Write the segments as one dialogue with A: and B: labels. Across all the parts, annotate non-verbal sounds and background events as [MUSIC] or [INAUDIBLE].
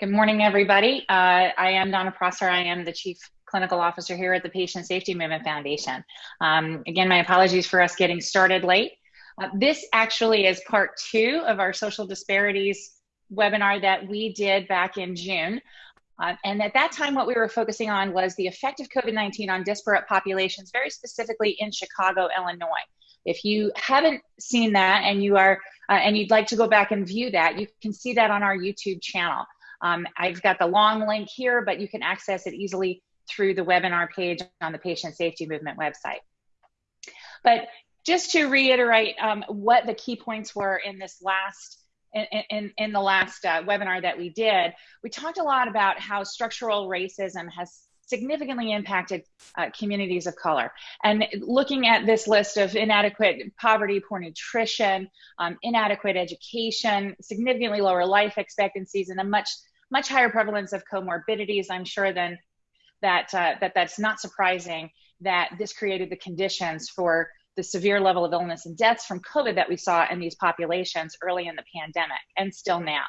A: Good morning, everybody. Uh, I am Donna Prosser. I am the Chief Clinical Officer here at the Patient Safety Movement Foundation. Um, again, my apologies for us getting started late. Uh, this actually is part two of our social disparities webinar that we did back in June. Uh, and at that time, what we were focusing on was the effect of COVID-19 on disparate populations, very specifically in Chicago, Illinois. If you haven't seen that and you are uh, and you'd like to go back and view that, you can see that on our YouTube channel. Um, I've got the long link here, but you can access it easily through the webinar page on the Patient Safety Movement website. But just to reiterate um, what the key points were in this last in, in, in the last uh, webinar that we did, we talked a lot about how structural racism has significantly impacted uh, communities of color. And looking at this list of inadequate poverty, poor nutrition, um, inadequate education, significantly lower life expectancies, and a much much higher prevalence of comorbidities, I'm sure than that uh, that that's not surprising that this created the conditions for the severe level of illness and deaths from COVID that we saw in these populations early in the pandemic and still now.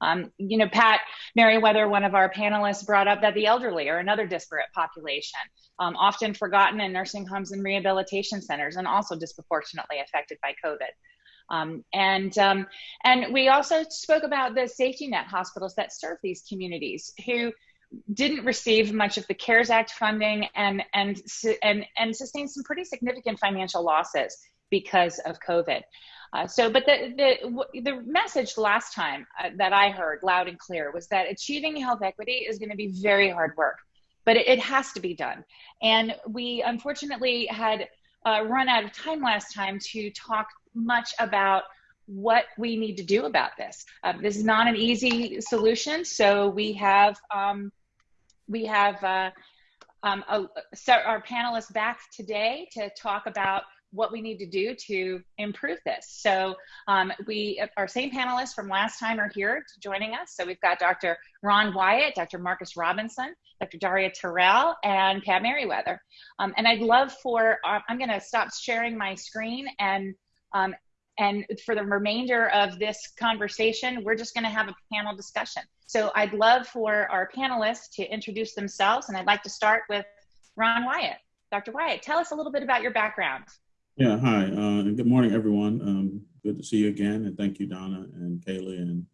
A: Um, you know, Pat Merriweather, one of our panelists, brought up that the elderly are another disparate population, um, often forgotten in nursing homes and rehabilitation centers, and also disproportionately affected by COVID. Um, and um, and we also spoke about the safety net hospitals that serve these communities who didn't receive much of the CARES Act funding and and and and sustained some pretty significant financial losses because of COVID. Uh, so, but the, the, the message last time uh, that I heard loud and clear was that achieving health equity is going to be very hard work, but it, it, has to be done. And we unfortunately had uh, run out of time last time to talk much about what we need to do about this. Uh, this is not an easy solution, so we have um, we have uh, um, a, our panelists back today to talk about what we need to do to improve this. So um, we, our same panelists from last time are here joining us. So we've got Dr. Ron Wyatt, Dr. Marcus Robinson, Dr. Daria Terrell, and Pat Merriweather. Um, and I'd love for, uh, I'm gonna stop sharing my screen and, um, and for the remainder of this conversation, we're just gonna have a panel discussion. So I'd love for our panelists to introduce themselves and I'd like to start with Ron Wyatt. Dr. Wyatt, tell us a little bit about your background.
B: Yeah, hi, uh, and good morning, everyone. Um, good to see you again, and thank you, Donna and Kaylee and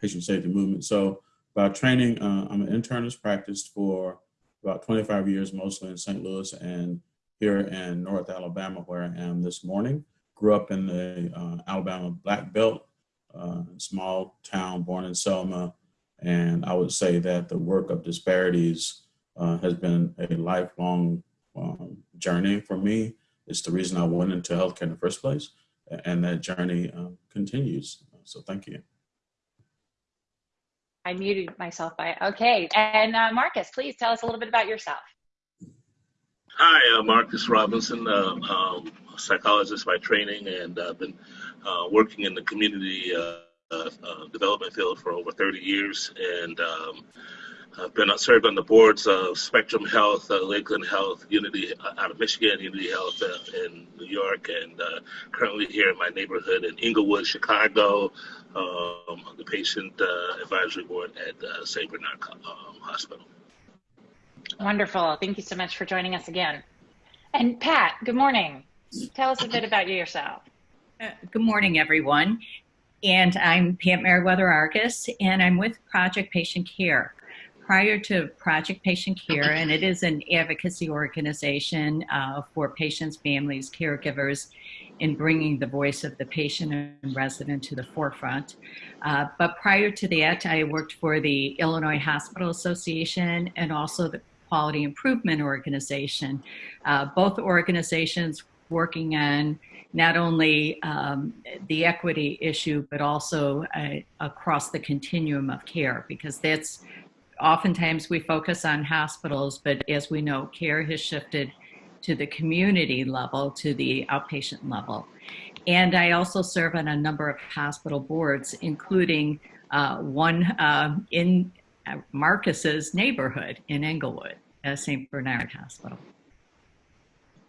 B: Patient Safety Movement. So, about training, uh, I'm an internist, practiced for about 25 years, mostly in St. Louis and here in North Alabama, where I am this morning. Grew up in the uh, Alabama Black Belt, uh, small town, born in Selma, and I would say that the work of disparities uh, has been a lifelong um, journey for me it's the reason I went into healthcare in the first place. And that journey uh, continues. So thank you.
A: I muted myself by, okay. And uh, Marcus, please tell us a little bit about yourself.
C: Hi, uh, Marcus Robinson, uh, um, psychologist by training, and I've been uh, working in the community uh, development field for over 30 years. And um, I've been uh, served on the boards of Spectrum Health, uh, Lakeland Health, Unity uh, out of Michigan, Unity Health uh, in New York, and uh, currently here in my neighborhood in Englewood, Chicago, um, the patient uh, advisory board at uh, St. Bernard um, Hospital.
A: Wonderful. Thank you so much for joining us again. And Pat, good morning. Tell us a bit about yourself.
D: good morning, everyone. And I'm Pat Merriweather Argus, and I'm with Project Patient Care prior to Project Patient Care, and it is an advocacy organization uh, for patients, families, caregivers in bringing the voice of the patient and resident to the forefront. Uh, but prior to that, I worked for the Illinois Hospital Association and also the Quality Improvement Organization. Uh, both organizations working on not only um, the equity issue, but also uh, across the continuum of care, because that's oftentimes we focus on hospitals, but as we know, care has shifted to the community level, to the outpatient level. And I also serve on a number of hospital boards, including uh, one uh, in uh, Marcus's neighborhood in Englewood, uh, St. Bernard Hospital.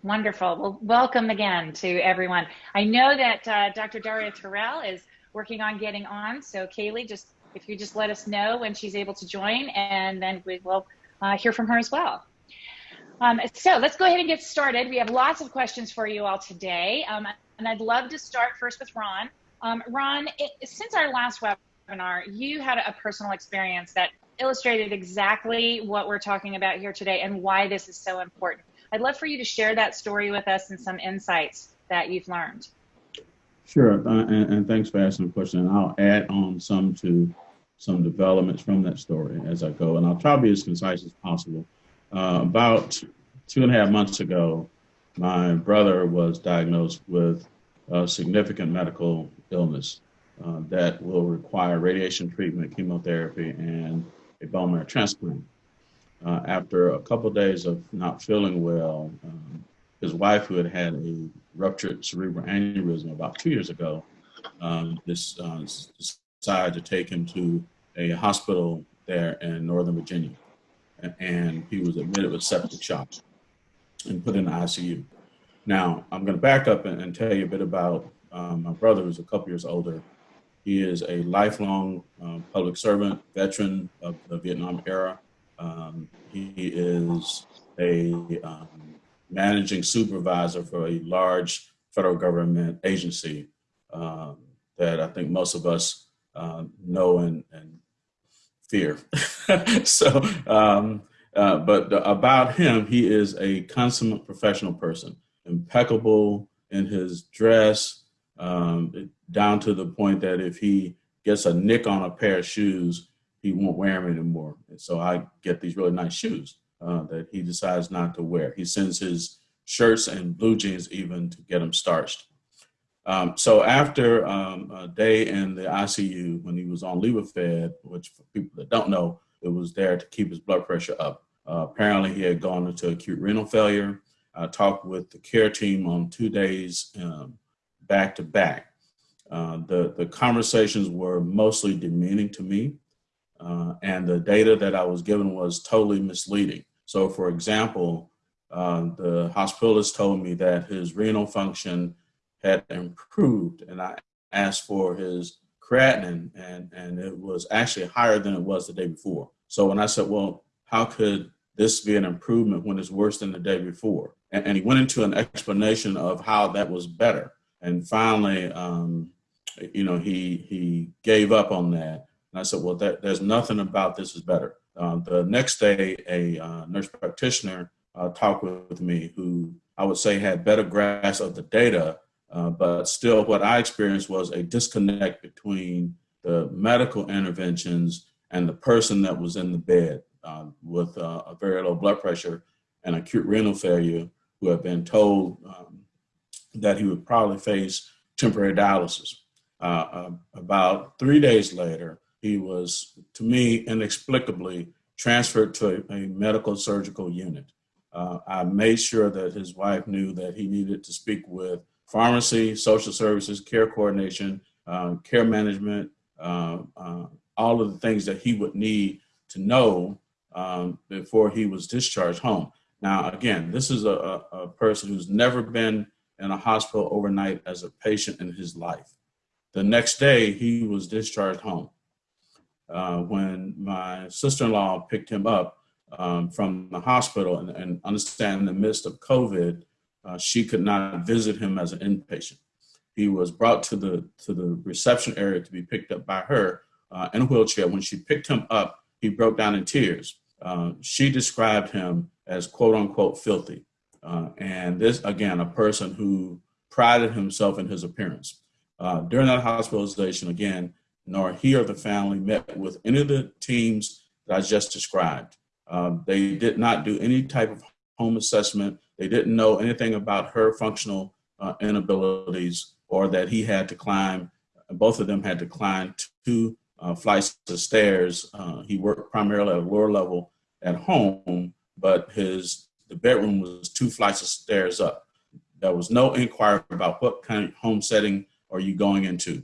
A: Wonderful. Well, welcome again to everyone. I know that uh, Dr. Daria Terrell is working on getting on, so Kaylee, just if you just let us know when she's able to join, and then we will uh, hear from her as well. Um, so let's go ahead and get started. We have lots of questions for you all today, um, and I'd love to start first with Ron. Um, Ron, it, since our last webinar, you had a personal experience that illustrated exactly what we're talking about here today and why this is so important. I'd love for you to share that story with us and some insights that you've learned.
B: Sure, uh, and, and, thanks for asking the question. And I'll add on some to some developments from that story as I go, and I'll try to be as concise as possible. Uh, about two and a half months ago, my brother was diagnosed with a significant medical illness uh, that will require radiation treatment, chemotherapy, and a bone marrow transplant. Uh, after a couple of days of not feeling well, um, his wife, who had had a ruptured cerebral aneurysm about two years ago, um, this, uh, decided to take him to a hospital there in Northern Virginia. And he was admitted with septic shock and put in the ICU. Now, I'm going to back up and, tell you a bit about um, my brother, who's a couple years older. He is a lifelong um, public servant, veteran of the Vietnam era. Um, he is a um, managing supervisor for a large federal government agency um, that I think most of us uh, know and, and fear. [LAUGHS] so, um, uh, but about him, he is a consummate professional person, impeccable in his dress, um, down to the point that if he gets a nick on a pair of shoes, he won't wear them anymore. And so I get these really nice shoes uh, that he decides not to wear. He sends his shirts and blue jeans even to get them starched. Um, so after um, a day in the ICU when he was on Levophed, which for people that don't know, it was there to keep his blood pressure up. Uh, apparently he had gone into acute renal failure. I talked with the care team on two days um, back to back. Uh, the, the conversations were mostly demeaning to me. Uh, and the data that I was given was totally misleading. So for example, uh, the hospitalist told me that his renal function had improved and I asked for his creatinine and, and it was actually higher than it was the day before. So when I said, well, how could this be an improvement when it's worse than the day before? And, and he went into an explanation of how that was better. And finally, um, you know, he, he gave up on that. And I said, well, that, there's nothing about this is better. Uh, the next day, a uh, nurse practitioner uh, talked with me who I would say had better grasp of the data uh, but still what I experienced was a disconnect between the medical interventions and the person that was in the bed uh, with uh, a very low blood pressure and acute renal failure who had been told um, that he would probably face temporary dialysis. Uh, uh, about three days later, he was, to me, inexplicably transferred to a, a medical surgical unit. Uh, I made sure that his wife knew that he needed to speak with pharmacy, social services, care coordination, uh, care management, uh, uh, all of the things that he would need to know um, before he was discharged home. Now, again, this is a, a, person who's never been in a hospital overnight as a patient in his life. The next day, he was discharged home. Uh, when my sister-in-law picked him up um, from the hospital and, and understand in the midst of COVID, uh, she could not visit him as an inpatient. He was brought to the, to the reception area to be picked up by her uh, in a wheelchair. When she picked him up, he broke down in tears. Uh, she described him as quote unquote filthy. Uh, and this, again, a person who prided himself in his appearance. Uh, during that hospitalization, again, nor he or the family met with any of the teams that I just described. Uh, they did not do any type of home assessment. They didn't know anything about her functional uh, inabilities or that he had to climb, both of them had to climb two uh, flights of stairs. Uh, he worked primarily at a lower level at home, but his the bedroom was two flights of stairs up. There was no inquiry about what kind of home setting are you going into.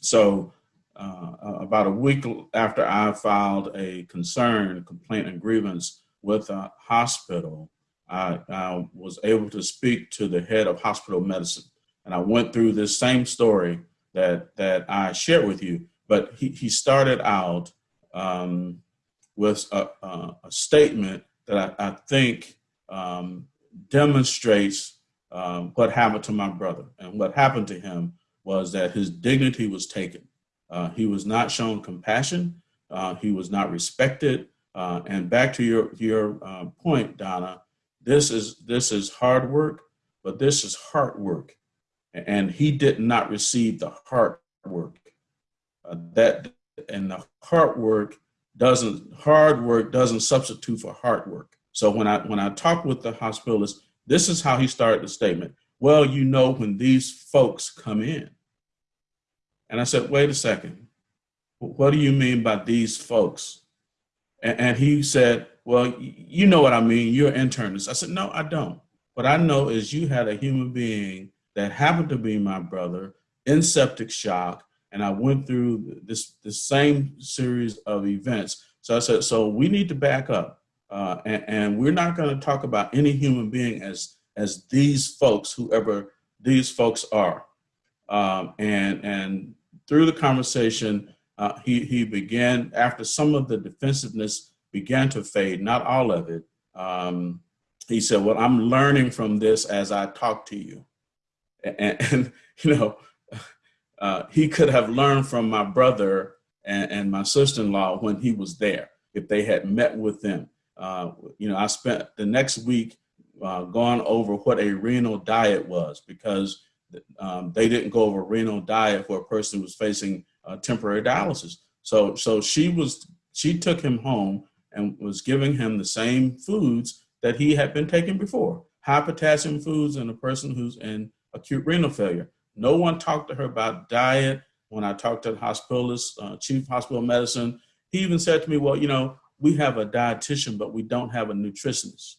B: So uh, about a week after I filed a concern, complaint, and grievance with a hospital, I, I, was able to speak to the head of hospital medicine. And I went through this same story that, that I shared with you, but he, he started out um, with a, a, a, statement that I, I think um, demonstrates um, what happened to my brother. And what happened to him was that his dignity was taken. Uh, he was not shown compassion. Uh, he was not respected. Uh, and back to your your uh, point, Donna, this is this is hard work, but this is heart work, and he did not receive the heart work. Uh, that and the heart work doesn't hard work doesn't substitute for hard work. So when I when I talked with the hospitalist, this is how he started the statement. Well, you know when these folks come in, and I said, wait a second, what do you mean by these folks? And, and he said, well, you know what I mean. You're internist. I said, no, I don't. What I know is you had a human being that happened to be my brother in septic shock. And I went through this, this same series of events. So I said, so we need to back up. Uh, and, and, we're not going to talk about any human being as, as these folks, whoever these folks are. Um, and, and through the conversation, uh, he, he began, after some of the defensiveness began to fade, not all of it, um, he said, well, I'm learning from this as I talk to you. And, [LAUGHS] and you know, uh, he could have learned from my brother and, and my sister-in-law when he was there, if they had met with them. Uh, you know, I spent the next week uh, going over what a renal diet was because um, they didn't go over renal diet for a person who was facing uh, temporary dialysis. So, so she was, she took him home and was giving him the same foods that he had been taking before, high potassium foods in a person who's in acute renal failure. No one talked to her about diet. When I talked to the hospitalist, uh, chief hospital medicine, he even said to me, well, you know, we have a dietitian, but we don't have a nutritionist.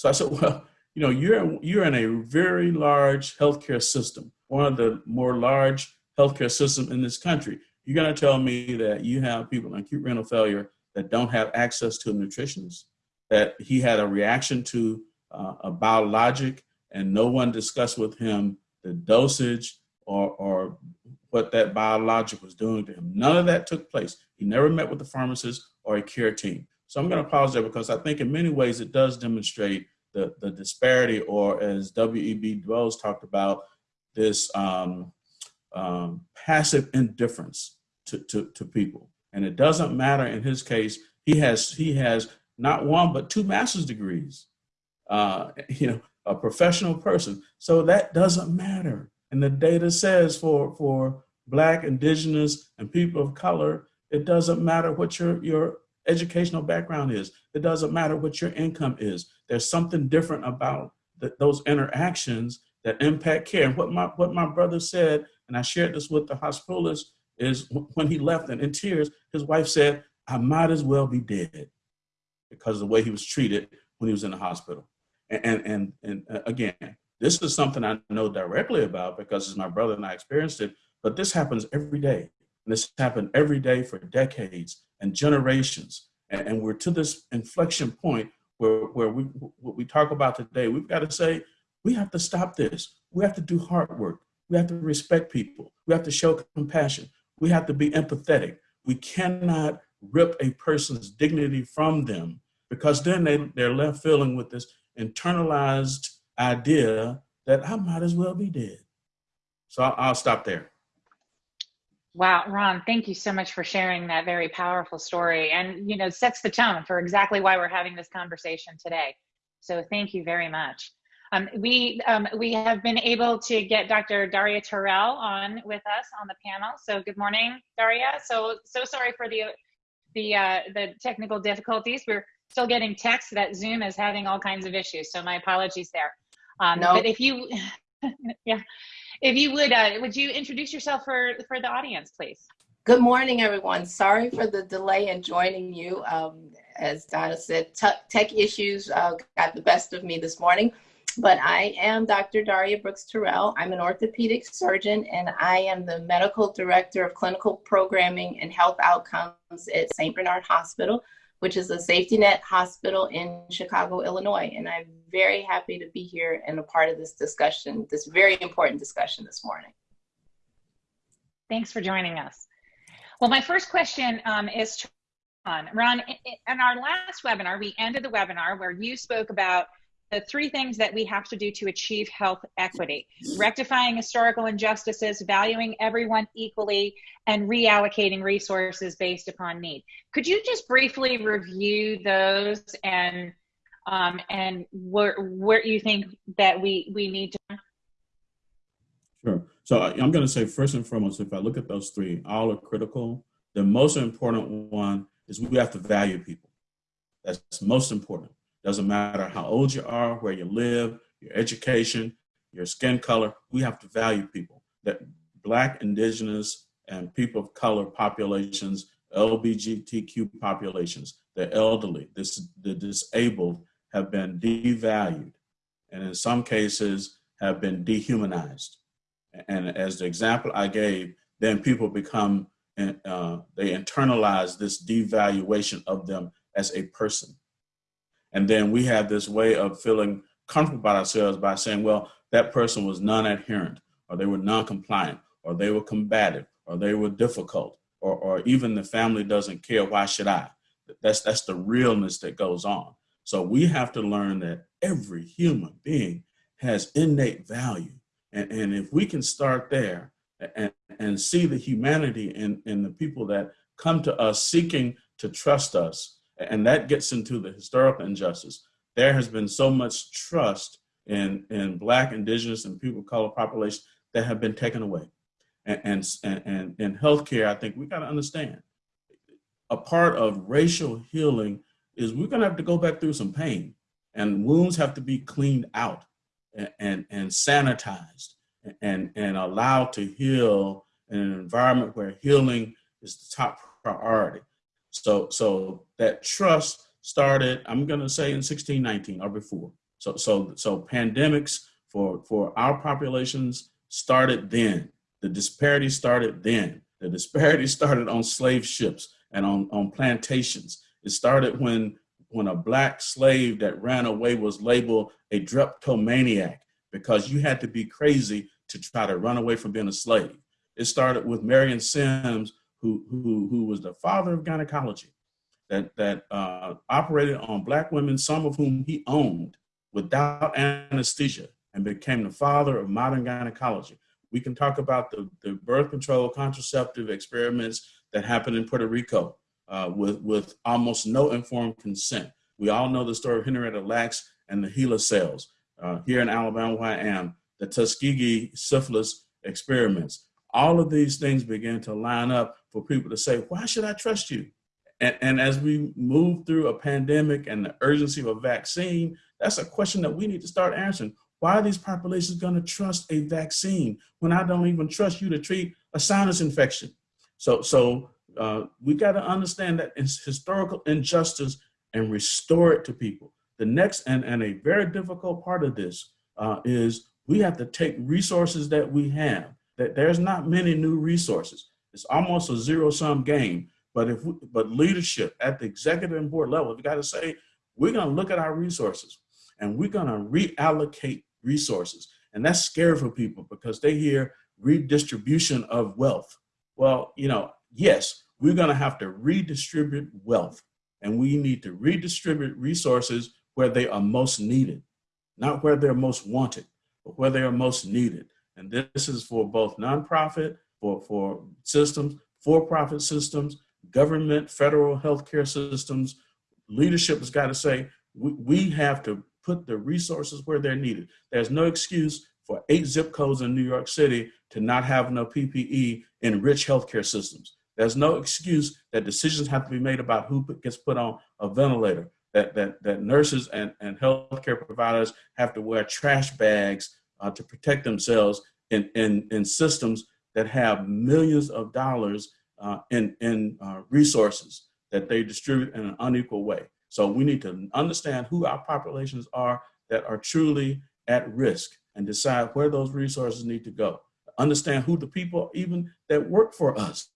B: So I said, well, you know, you're, you're in a very large healthcare system, one of the more large healthcare system in this country. You're going to tell me that you have people in acute renal failure that don't have access to a nutritionist, that he had a reaction to uh, a biologic and no one discussed with him the dosage or, or what that biologic was doing to him. None of that took place. He never met with the pharmacist or a care team. So I'm going to pause there because I think in many ways it does demonstrate the, the disparity or as W.E.B. Bois talked about, this um, um, passive indifference to, to, to people. And it doesn't matter in his case, he has, he has not one, but two master's degrees, uh, [LAUGHS] you know, a professional person. So that doesn't matter. And the data says for, for black, indigenous, and people of color, it doesn't matter what your, your educational background is. It doesn't matter what your income is. There's something different about those interactions that impact care. And what my, what my brother said and I shared this with the hospitalist, is when he left and in tears, his wife said, I might as well be dead because of the way he was treated when he was in the hospital. And, and, and, and uh, again, this is something I know directly about because it's my brother and I experienced it, but this happens every day. And this happened every day for decades and generations. And, and we're to this inflection point where, where we, what we talk about today, we've got to say, we have to stop this. We have to do hard work. We have to respect people. We have to show compassion. We have to be empathetic. We cannot rip a person's dignity from them because then they, they're left feeling with this internalized idea that I might as well be dead. So I'll, I'll stop there.
A: Wow, Ron, thank you so much for sharing that very powerful story and, you know, sets the tone for exactly why we're having this conversation today. So thank you very much. Um, we, um, we have been able to get Dr. Daria Terrell on with us on the panel. So good morning, Daria. So, so sorry for the, the, uh, the technical difficulties. We're still getting texts that Zoom is having all kinds of issues. So my apologies there. Um, no. But if you, [LAUGHS] yeah, if you would, uh, would you introduce yourself for, for the audience, please?
E: Good morning, everyone. Sorry for the delay in joining you. Um, as Donna said, tech issues uh, got the best of me this morning but I am Dr. Daria Brooks Terrell. I'm an orthopedic surgeon and I am the medical director of clinical programming and health outcomes at St. Bernard Hospital, which is a safety net hospital in Chicago, Illinois. And I'm very happy to be here and a part of this discussion, this very important discussion this morning.
A: Thanks for joining us. Well, my first question um, is to Ron. Ron, in our last webinar, we ended the webinar where you spoke about the three things that we have to do to achieve health equity rectifying historical injustices, valuing everyone equally, and reallocating resources based upon need. Could you just briefly review those and um, and where where you think that we we need to
B: Sure. So I'm going to say first and foremost, if I look at those three, all are critical. The most important one is we have to value people. That's most important. Doesn't matter how old you are, where you live, your education, your skin color, we have to value people. That Black, Indigenous, and people of color populations, LGBTQ populations, the elderly, this, the disabled have been devalued and in some cases have been dehumanized. And as the example I gave, then people become, uh, they internalize this devaluation of them as a person. And then we have this way of feeling comfortable about ourselves by saying, well, that person was non-adherent, or they were non-compliant, or they were combative, or they were difficult, or, or even the family doesn't care, why should I? That's, that's the realness that goes on. So we have to learn that every human being has innate value. And, and if we can start there and, and see the humanity in, in the people that come to us seeking to trust us, and that gets into the historical injustice. There has been so much trust in, in Black, Indigenous, and people of color populations that have been taken away. And, and, and in healthcare, I think we got to understand a part of racial healing is we're going to have to go back through some pain and wounds have to be cleaned out and, and, and sanitized and, and allowed to heal in an environment where healing is the top priority. So, so that trust started, I'm gonna say in 1619 or before. So, so, so pandemics for, for our populations started then. The disparity started then. The disparity [LAUGHS] started on slave ships and on, on plantations. It started when, when a black slave that ran away was labeled a drapetomaniac because you had to be crazy to try to run away from being a slave. It started with Marion Sims who, who, who was the father of gynecology, that, that uh, operated on black women, some of whom he owned without anesthesia and became the father of modern gynecology. We can talk about the, the birth control contraceptive experiments that happened in Puerto Rico uh, with, with almost no informed consent. We all know the story of Henrietta Lacks and the HeLa cells. Uh, here in Alabama, where I am, the Tuskegee syphilis experiments. All of these things began to line up for people to say, why should I trust you? And, and as we move through a pandemic and the urgency of a vaccine, that's a question that we need to start answering. Why are these populations gonna trust a vaccine when I don't even trust you to treat a sinus infection? So, so uh, we gotta understand that it's historical injustice and restore it to people. The next and, and a very difficult part of this uh, is we have to take resources that we have, that there's not many new resources. It's almost a zero sum game. But if we, but leadership at the executive and board level, we got to say we're going to look at our resources and we're going to reallocate resources. And that's scary for people because they hear redistribution of wealth. Well, you know, yes, we're going to have to redistribute wealth and we need to redistribute resources where they are most needed, not where they're most wanted, but where they are most needed. And this is for both nonprofit for, for systems, for-profit systems, government, federal healthcare systems, leadership has got to say, we, we have to put the resources where they're needed. There's no excuse for eight zip codes in New York City to not have enough PPE in rich healthcare systems. There's no excuse that decisions have to be made about who gets put on a ventilator, that, that, that nurses and, and healthcare providers have to wear trash bags uh, to protect themselves in, in, in systems that have millions of dollars uh, in, in uh, resources that they distribute in an unequal way. So we need to understand who our populations are that are truly at risk and decide where those resources need to go. Understand who the people even that work for us,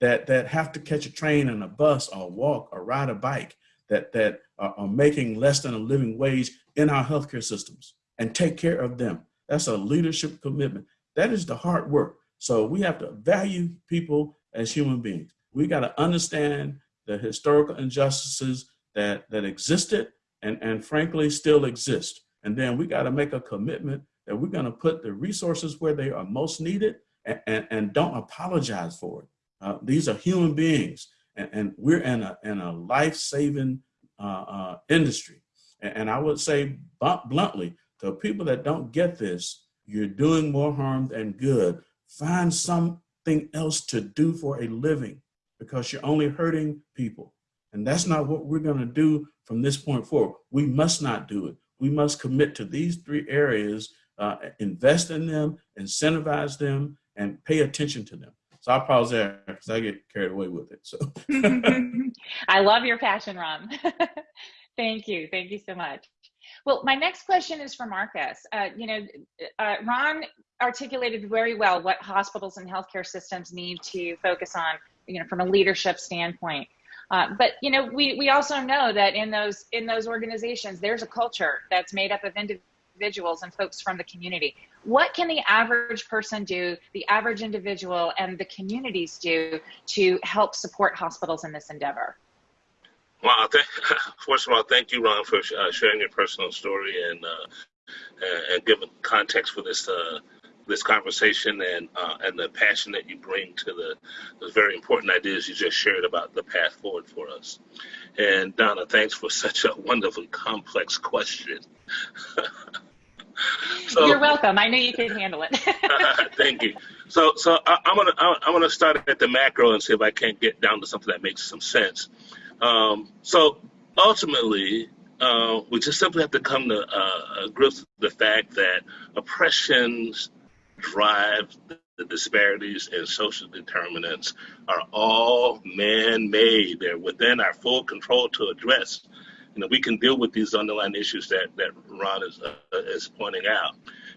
B: that, that have to catch a train and a bus or walk or ride a bike, that, that are, are making less than a living wage in our healthcare systems and take care of them. That's a leadership commitment. That is the hard work. So we have to value people as human beings. We got to understand the historical injustices that, that existed and, and frankly still exist. And then we got to make a commitment that we're going to put the resources where they are most needed and, and, and don't apologize for it. Uh, these are human beings and, and, we're in a, in a life-saving uh, uh, industry. And, and, I would say bluntly, to people that don't get this, you're doing more harm than good. Find something else to do for a living because you're only hurting people. And that's not what we're going to do from this point forward. We must not do it. We must commit to these three areas, uh, invest in them, incentivize them, and pay attention to them. So I'll pause there because I get carried away with it. So [LAUGHS]
A: I love your passion, Ron. [LAUGHS] Thank you. Thank you so much. Well, my next question is for Marcus. Uh, you know, uh, Ron articulated very well what hospitals and healthcare systems need to focus on, you know, from a leadership standpoint. Uh, but you know, we we also know that in those in those organizations, there's a culture that's made up of individuals and folks from the community. What can the average person do, the average individual, and the communities do to help support hospitals in this endeavor?
C: Well, [LAUGHS] first of all, thank you, Ron, for uh, sharing your personal story and uh, and giving context for this uh, this conversation and uh, and the passion that you bring to the, the very important ideas you just shared about the path forward for us. And Donna, thanks for [LAUGHS] such a wonderfully complex question. [LAUGHS]
A: so, You're welcome. I knew you could handle it.
C: thank you. So, so I, am gonna I'm gonna start at the macro and see if I can't get down to something that makes some sense. Um, so ultimately, uh, we just simply have to come to uh, grips with the fact that oppressions drive the disparities and social determinants are all man-made. They're within our full control to address. You know, we can deal with these underlying issues that that Ron is uh, is pointing out.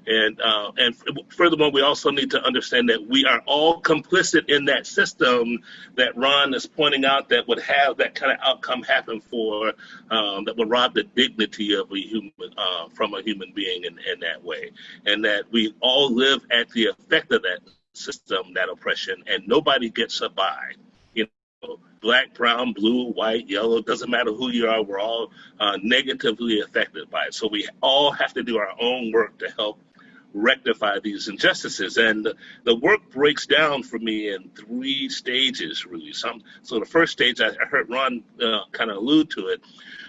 C: And uh, and furthermore, we also need to understand that we are all complicit in that system that Ron is pointing out that would have that kind of outcome happen for um, that would rob the dignity of a human uh, from a human being in, in that way, and that we all live at the effect of that system, that oppression, and nobody gets a bye You know, black, brown, blue, white, yellow, doesn't matter who you are, we're all uh, negatively affected by it. So we all have to do our own work to help rectify these injustices. And the work breaks down for me in three stages, really. Some, so the first stage, I heard Ron uh, kind of allude to it.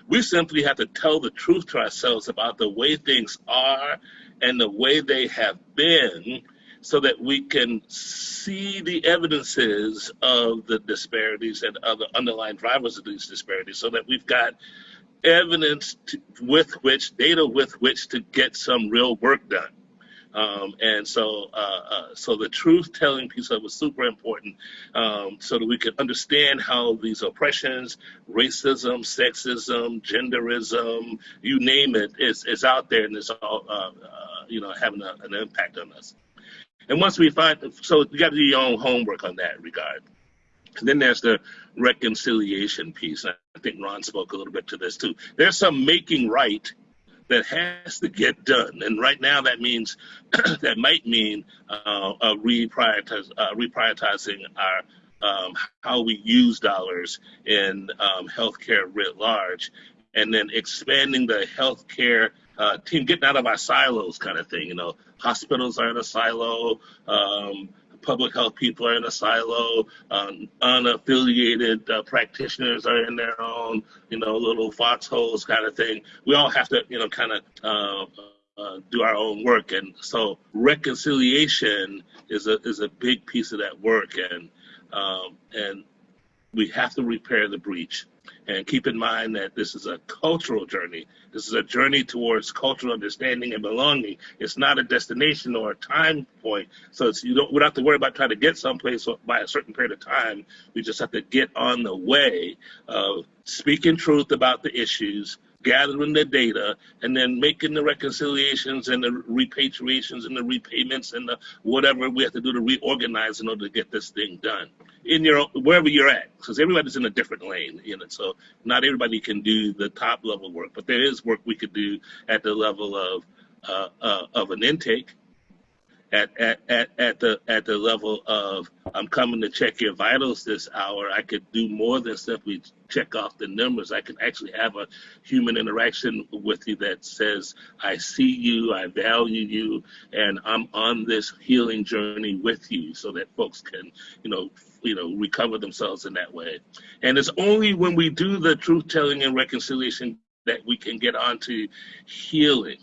C: We simply have to tell the truth to ourselves about the way things are and the way they have been so that we can see the evidences of the disparities and other underlying drivers of these disparities so that we've got evidence to, with which, data with which to get some real work done. Um, and so, uh, uh, so the truth telling piece of it was super important um, so that we could understand how these oppressions, racism, sexism, genderism, you name it, is, is out there and it's all, uh, uh you know, having a, an impact on us. And once we find, so you got to do your own homework on that regard. And then there's the reconciliation piece. I think Ron spoke a little bit to this too. There's some making right that has to get done. And right now, that means [CLEARS THROAT] that might mean uh, uh, reprioritize, uh, reprioritizing our um, how we use dollars in um, healthcare writ large, and then expanding the healthcare uh, team, getting out of our silos, kind of thing. You know, hospitals are in a silo. Um, public health people are in a silo. Um, unaffiliated uh, practitioners are in their own, you know, little foxholes kind of thing. We all have to, you know, kind of uh, uh, do our own work, and so reconciliation is a is a big piece of that work, and um, and we have to repair the breach. And keep in mind that this is a cultural journey. This is a journey towards cultural understanding and belonging. It's not a destination or a time point. So it's, you don't, we don't have to worry about trying to get someplace by a certain period of time. We just have to get on the way of speaking truth about the issues, gathering the data, and then making the reconciliations and the repatriations and the repayments and the whatever we have to do to reorganize in order to get this thing done in your wherever you're at, because everybody's in a different lane, you know. So not everybody can do the top level work, but there is work we could do at the level of uh, uh, of an intake at, at, at, at the at the level of I'm coming to check your vitals this hour, I could do more than simply check off the numbers. I can actually have a human interaction with you that says, I see you, I value you, and I'm on this healing journey with you so that folks can, you know, you know, recover themselves in that way. And it's only when we do the truth telling and reconciliation that we can get on to healing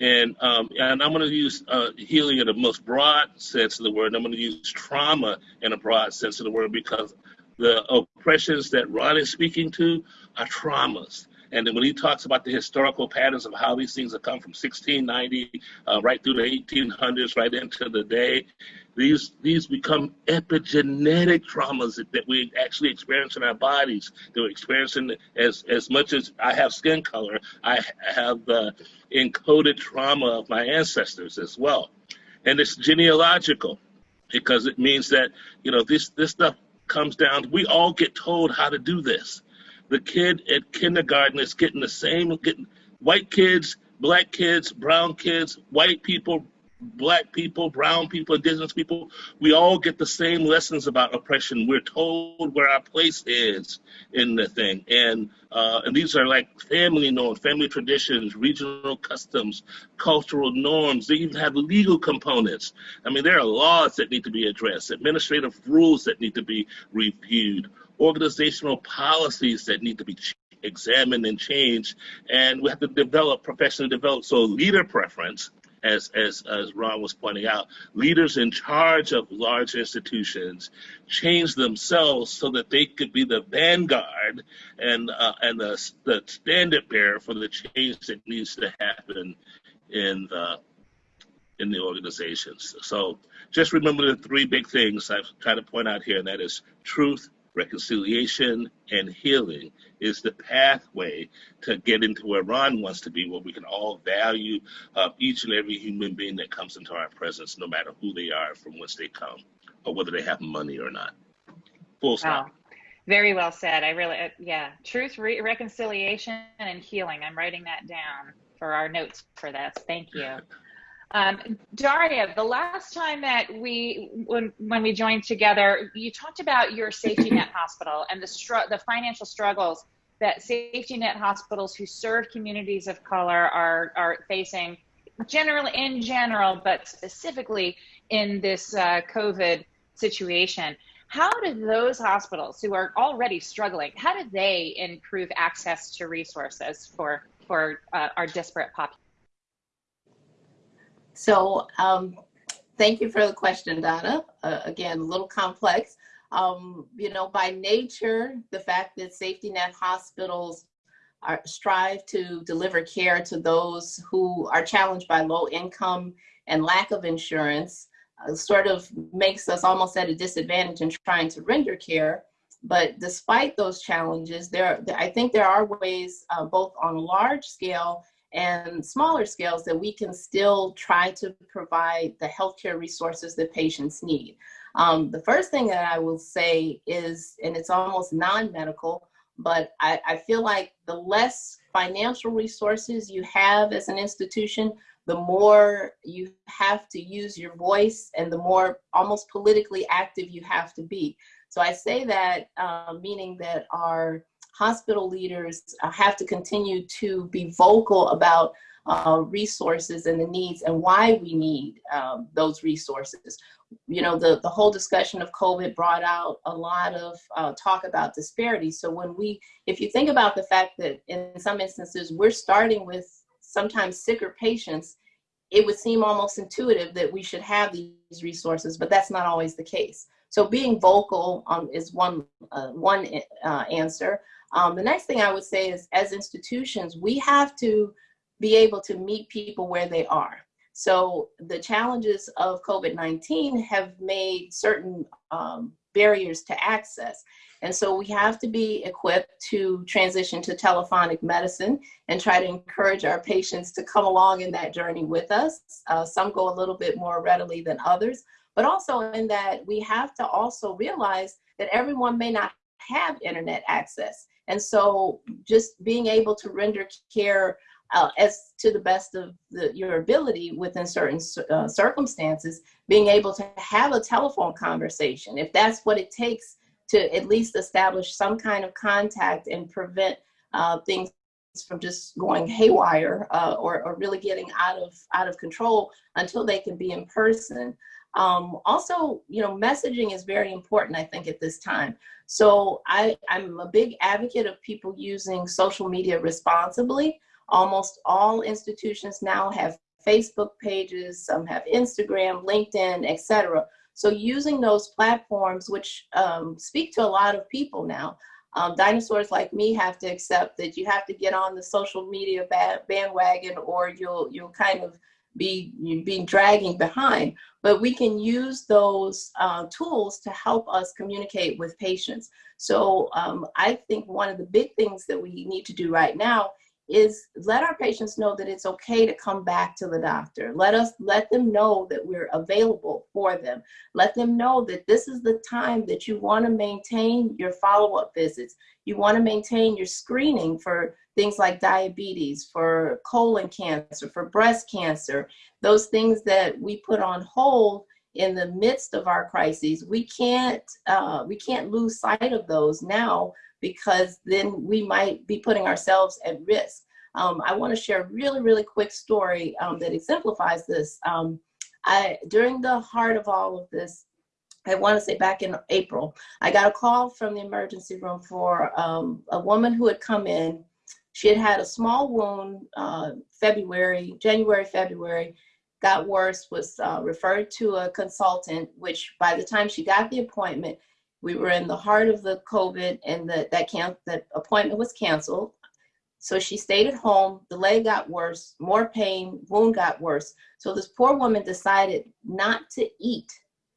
C: and um, and I'm going to use uh, healing in the most broad sense of the word. I'm going to use trauma in a broad sense of the word because the oppressions that Ron is speaking to are traumas. And then when he talks about the historical patterns of how these things have come from 1690 uh, right through the 1800s, right into the day, these these become epigenetic traumas that, that we actually experience in our bodies. They're experiencing as as much as I have skin color, I have the encoded trauma of my ancestors as well, and it's genealogical because it means that you know this this stuff comes down. We all get told how to do this the kid at kindergarten is getting the same, getting white kids, black kids, brown kids, white people, black people, brown people, indigenous people, we all get the same lessons about oppression. We're told where our place is in the thing. And uh, and these are like family norms, family traditions, regional customs, cultural norms. They even have legal components. I mean, there are laws that need to be addressed, administrative rules that need to be reviewed organizational policies that need to be examined and changed, and we have to develop professionally develop. So leader preference, as as as Ron was pointing out, leaders in charge of large institutions change themselves so that they could be the vanguard and uh, and the the standard bearer for the change that needs to happen in the in the organizations. So just remember the three big things I've tried to point out here, and that is truth, reconciliation and healing is the pathway to get into where Ron wants to be, where we can all value uh, each and every human being that comes into our presence, no matter who they are, from whence they come, or whether they have money or not. Full stop.
A: Wow. Very well said. I really, uh, yeah, truth, re- reconciliation, and healing. I'm writing that down for our notes for this. Thank you. [LAUGHS] Um, Daria, the last time that we, when, when we joined together, you talked about your safety net hospital and the, str- the financial struggles that safety net hospitals who serve communities of color are, are facing generally in general, but specifically in this uh, COVID situation. How do those hospitals who are already struggling, how do they improve access to resources for, for uh, our disparate population?
E: So um, thank you for the question, Donna. Uh, again, a little complex. Um, you know, by nature, the fact that safety net hospitals are, strive to deliver care to those who are challenged by low income and lack of insurance uh, sort of makes us almost at a disadvantage in trying to render care. But despite those challenges, there, I think there are ways, uh, both on a large scale and smaller scales that we can still try to provide the healthcare resources that patients need. Um, the first thing that I will say is, and it's almost non-medical, but I, I feel like the less financial resources you have as an institution, the more you have to use your voice and the more almost politically active you have to be. So I say that uh, meaning that our hospital leaders uh, have to continue to be vocal about uh, resources and the needs and why we need um, those resources. You know, the, the whole discussion of COVID brought out a lot of uh, talk about disparities. So when we, if you think about the fact that in some instances we're starting with sometimes sicker patients, it would seem almost intuitive that we should have these resources, but that's not always the case. So being vocal um, is one, uh, one uh, answer. Um, the next thing I would say is as institutions, we have to be able to meet people where they are. So the challenges of COVID-19 have made certain um, barriers to access. And so we have to be equipped to transition to telephonic medicine and try to encourage our patients to come along in that journey with us. Uh, some go a little bit more readily than others, but also in that we have to also realize that everyone may not have internet access. And so just being able to render care uh, as to the best of the, your ability within certain uh, circumstances, being able to have a telephone conversation, if that's what it takes to at least establish some kind of contact and prevent uh, things from just going haywire uh, or, or really getting out of out of control until they can be in person. Um, also, you know, messaging is very important, I think, at this time. So I, I'm a big advocate of people using social media responsibly. Almost all institutions now have Facebook pages, some have Instagram, LinkedIn, etc. So using those platforms, which um, speak to a lot of people now, um, dinosaurs like me have to accept that you have to get on the social media bandwagon or you'll you'll kind of be being dragging behind. But we can use those uh, tools to help us communicate with patients. So um, I think one of the big things that we need to do right now is let our patients know that it's okay to come back to the doctor. Let us let them know that we're available for them. Let them know that this is the time that you want to maintain your follow-up visits. You want to maintain your screening for things like diabetes, for colon cancer, for breast cancer, those things that we put on hold in the midst of our crises. We can't uh, we can't lose sight of those now because then we might be putting ourselves at risk. Um, I want to share a really, really quick story um, that exemplifies this. Um, I, during the heart of all of this, I want to say back in April, I got a call from the emergency room for um, a woman who had come in. She had had a small wound uh, February, January, February, got worse, was uh, referred to a consultant, which by the time she got the appointment, we were in the heart of the COVID and the, that, can, that appointment was canceled. So she stayed at home, the leg got worse, more pain, wound got worse. So this poor woman decided not to eat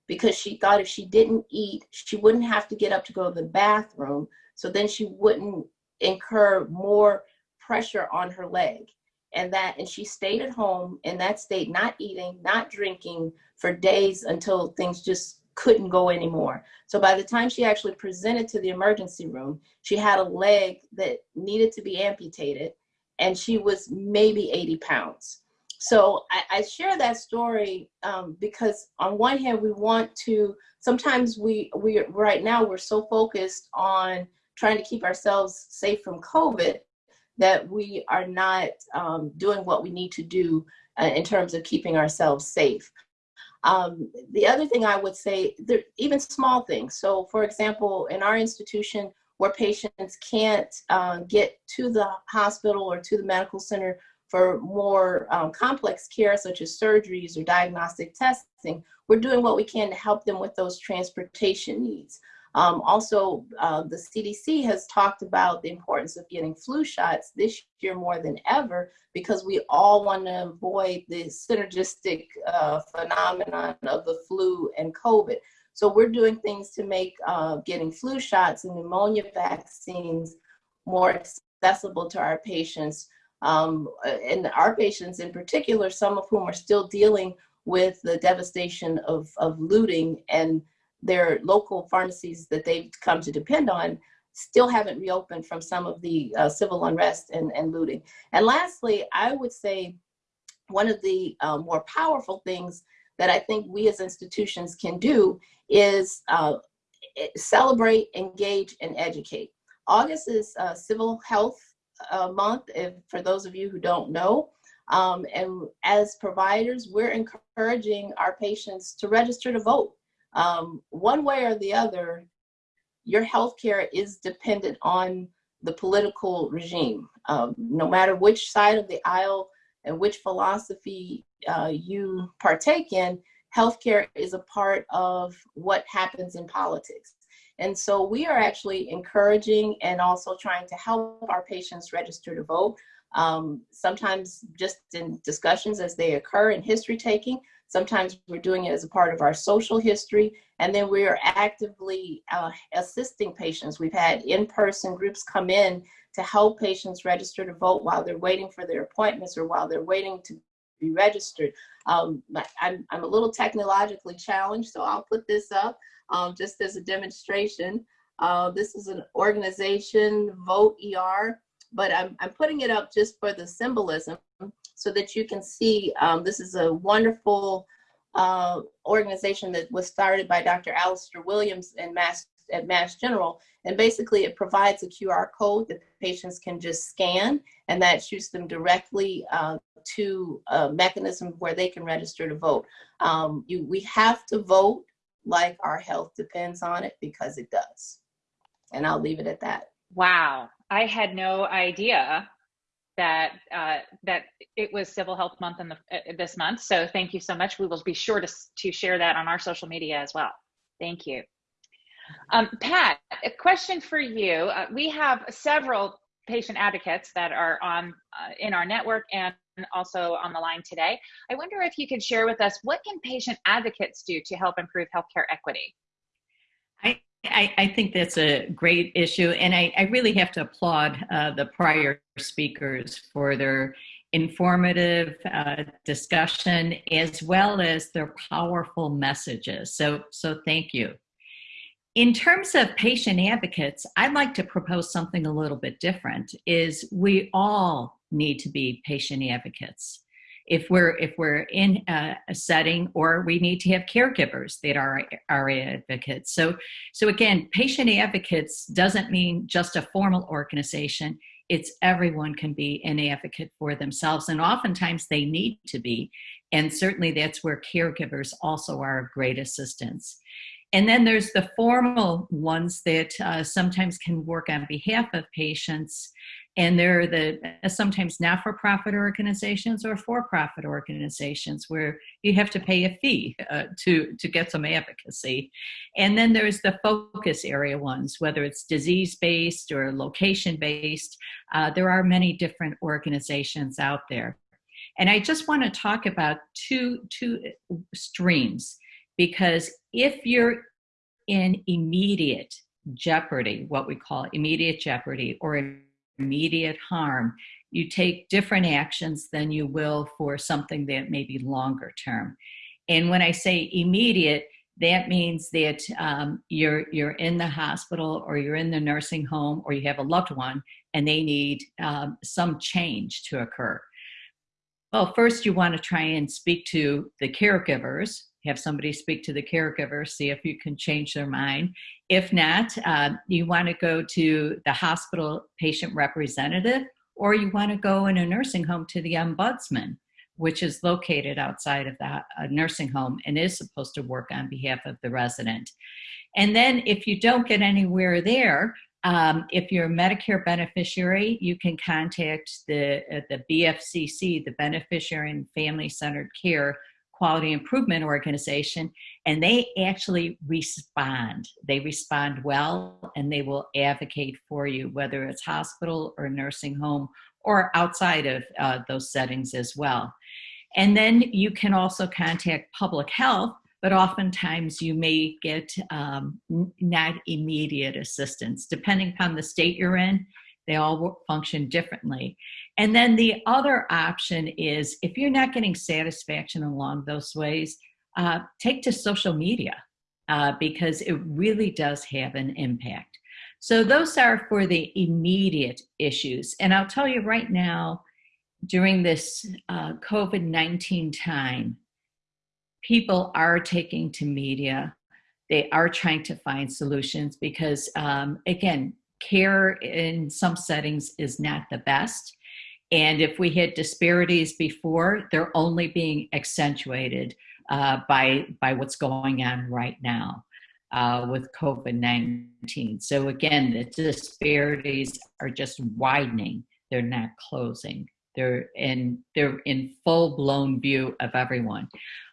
E: because she thought if she didn't eat, she wouldn't have to get up to go to the bathroom. So then she wouldn't incur more pressure on her leg. And that, and she stayed at home in that state, not eating, not drinking for days until things just couldn't go anymore. So by the time she actually presented to the emergency room, she had a leg that needed to be amputated and she was maybe 80 pounds. So I, I share that story um, because on one hand, we want to, sometimes we, we, right now we're so focused on trying to keep ourselves safe from COVID that we are not um, doing what we need to do uh, in terms of keeping ourselves safe. Um, the other thing I would say, there, even small things. So for example, in our institution where patients can't uh, get to the hospital or to the medical center for more um, complex care such as surgeries or diagnostic testing, we're doing what we can to help them with those transportation needs. Um, also, uh, the CDC has talked about the importance of getting flu shots this year more than ever because we all want to avoid the synergistic uh, phenomenon of the flu and COVID. So we're doing things to make uh, getting flu shots and pneumonia vaccines more accessible to our patients. Um, and our patients in particular, some of whom are still dealing with the devastation of, of looting and their local pharmacies that they've come to depend on still haven't reopened from some of the uh, civil unrest and, and looting. And lastly, I would say one of the uh, more powerful things that I think we as institutions can do is uh, celebrate, engage, and educate. August is uh, Civic Health uh, Month, if, for those of you who don't know. Um, and as providers, we're encouraging our patients to register to vote um, one way or the other, your healthcare is dependent on the political regime. Um, no matter which side of the aisle and which philosophy uh, you partake in, healthcare is a part of what happens in politics. And so we are actually encouraging and also trying to help our patients register to vote. Um, sometimes just in discussions as they occur in history taking, Sometimes we're doing it as a part of our social history. And then we are actively uh, assisting patients. We've had in-person groups come in to help patients register to vote while they're waiting for their appointments or while they're waiting to be registered. Um, I'm, I'm a little technologically challenged, so I'll put this up um, just as a demonstration. Uh, this is an organization, Vote ER. but I'm, I'm putting it up just for the symbolism so that you can see um, this is a wonderful uh, organization that was started by Dr. Alistair Williams in Mass, at Mass General. And basically it provides a QR code that patients can just scan and that shoots them directly uh, to a mechanism where they can register to vote. Um, you, we have to vote like our health depends on it because it does. And I'll leave it at that.
A: Wow, I had no idea that uh, that it was Civic Health Month in the, uh, this month. So thank you so much. We will be sure to to share that on our social media as well. Thank you. Um, Pat, a question for you. Uh, we have several patient advocates that are on uh, in our network and also on the line today. I wonder if you could share with us what can patient advocates do to help improve healthcare equity?
D: I, I, I think that's a great issue, and I, I really have to applaud uh, the prior speakers for their informative uh, discussion as well as their powerful messages. So, so thank you. In terms of patient advocates, I'd like to propose something a little bit different, is we all need to be patient advocates. If we're, if we're in a, a setting or we need to have caregivers that are our advocates. So, so again, patient advocates doesn't mean just a formal organization. It's everyone can be an advocate for themselves and oftentimes they need to be. And certainly that's where caregivers also are of great assistance. And then there's the formal ones that uh, sometimes can work on behalf of patients. And they're the uh, sometimes not-for-profit organizations or for-profit organizations where you have to pay a fee uh, to, to get some advocacy. And then there's the focus area ones, whether it's disease-based or location-based. Uh, there are many different organizations out there. And I just want to talk about two, two streams because if you're in immediate jeopardy, what we call immediate jeopardy or immediate harm, you take different actions than you will for something that may be longer term. And when I say immediate, that means that um, you're, you're in the hospital or you're in the nursing home or you have a loved one and they need um, some change to occur. Well, first you want to try and speak to the caregivers have somebody speak to the caregiver, see if you can change their mind. If not, uh, you want to go to the hospital patient representative, or you want to go in a nursing home to the ombudsman, which is located outside of the nursing home and is supposed to work on behalf of the resident. And then if you don't get anywhere there, um, if you're a Medicare beneficiary, you can contact the, uh, the BFCC, the Beneficiary and Family Centered Care quality improvement organization and they actually respond. They respond well and they will advocate for you whether it's hospital or nursing home or outside of uh, those settings as well. And then you can also contact public health but oftentimes you may get um, not immediate assistance. Depending upon the state you're in they all function differently. And then the other option is if you're not getting satisfaction along those ways, uh, take to social media uh, because it really does have an impact. So those are for the immediate issues. And I'll tell you right now, during this uh, COVID-19 time, people are taking to media. They are trying to find solutions because, um, again, care in some settings is not the best. And if we had disparities before, they're only being accentuated uh, by, by what's going on right now uh, with COVID-19. So again, the disparities are just widening. They're not closing. They're in, they're in full-blown view of everyone.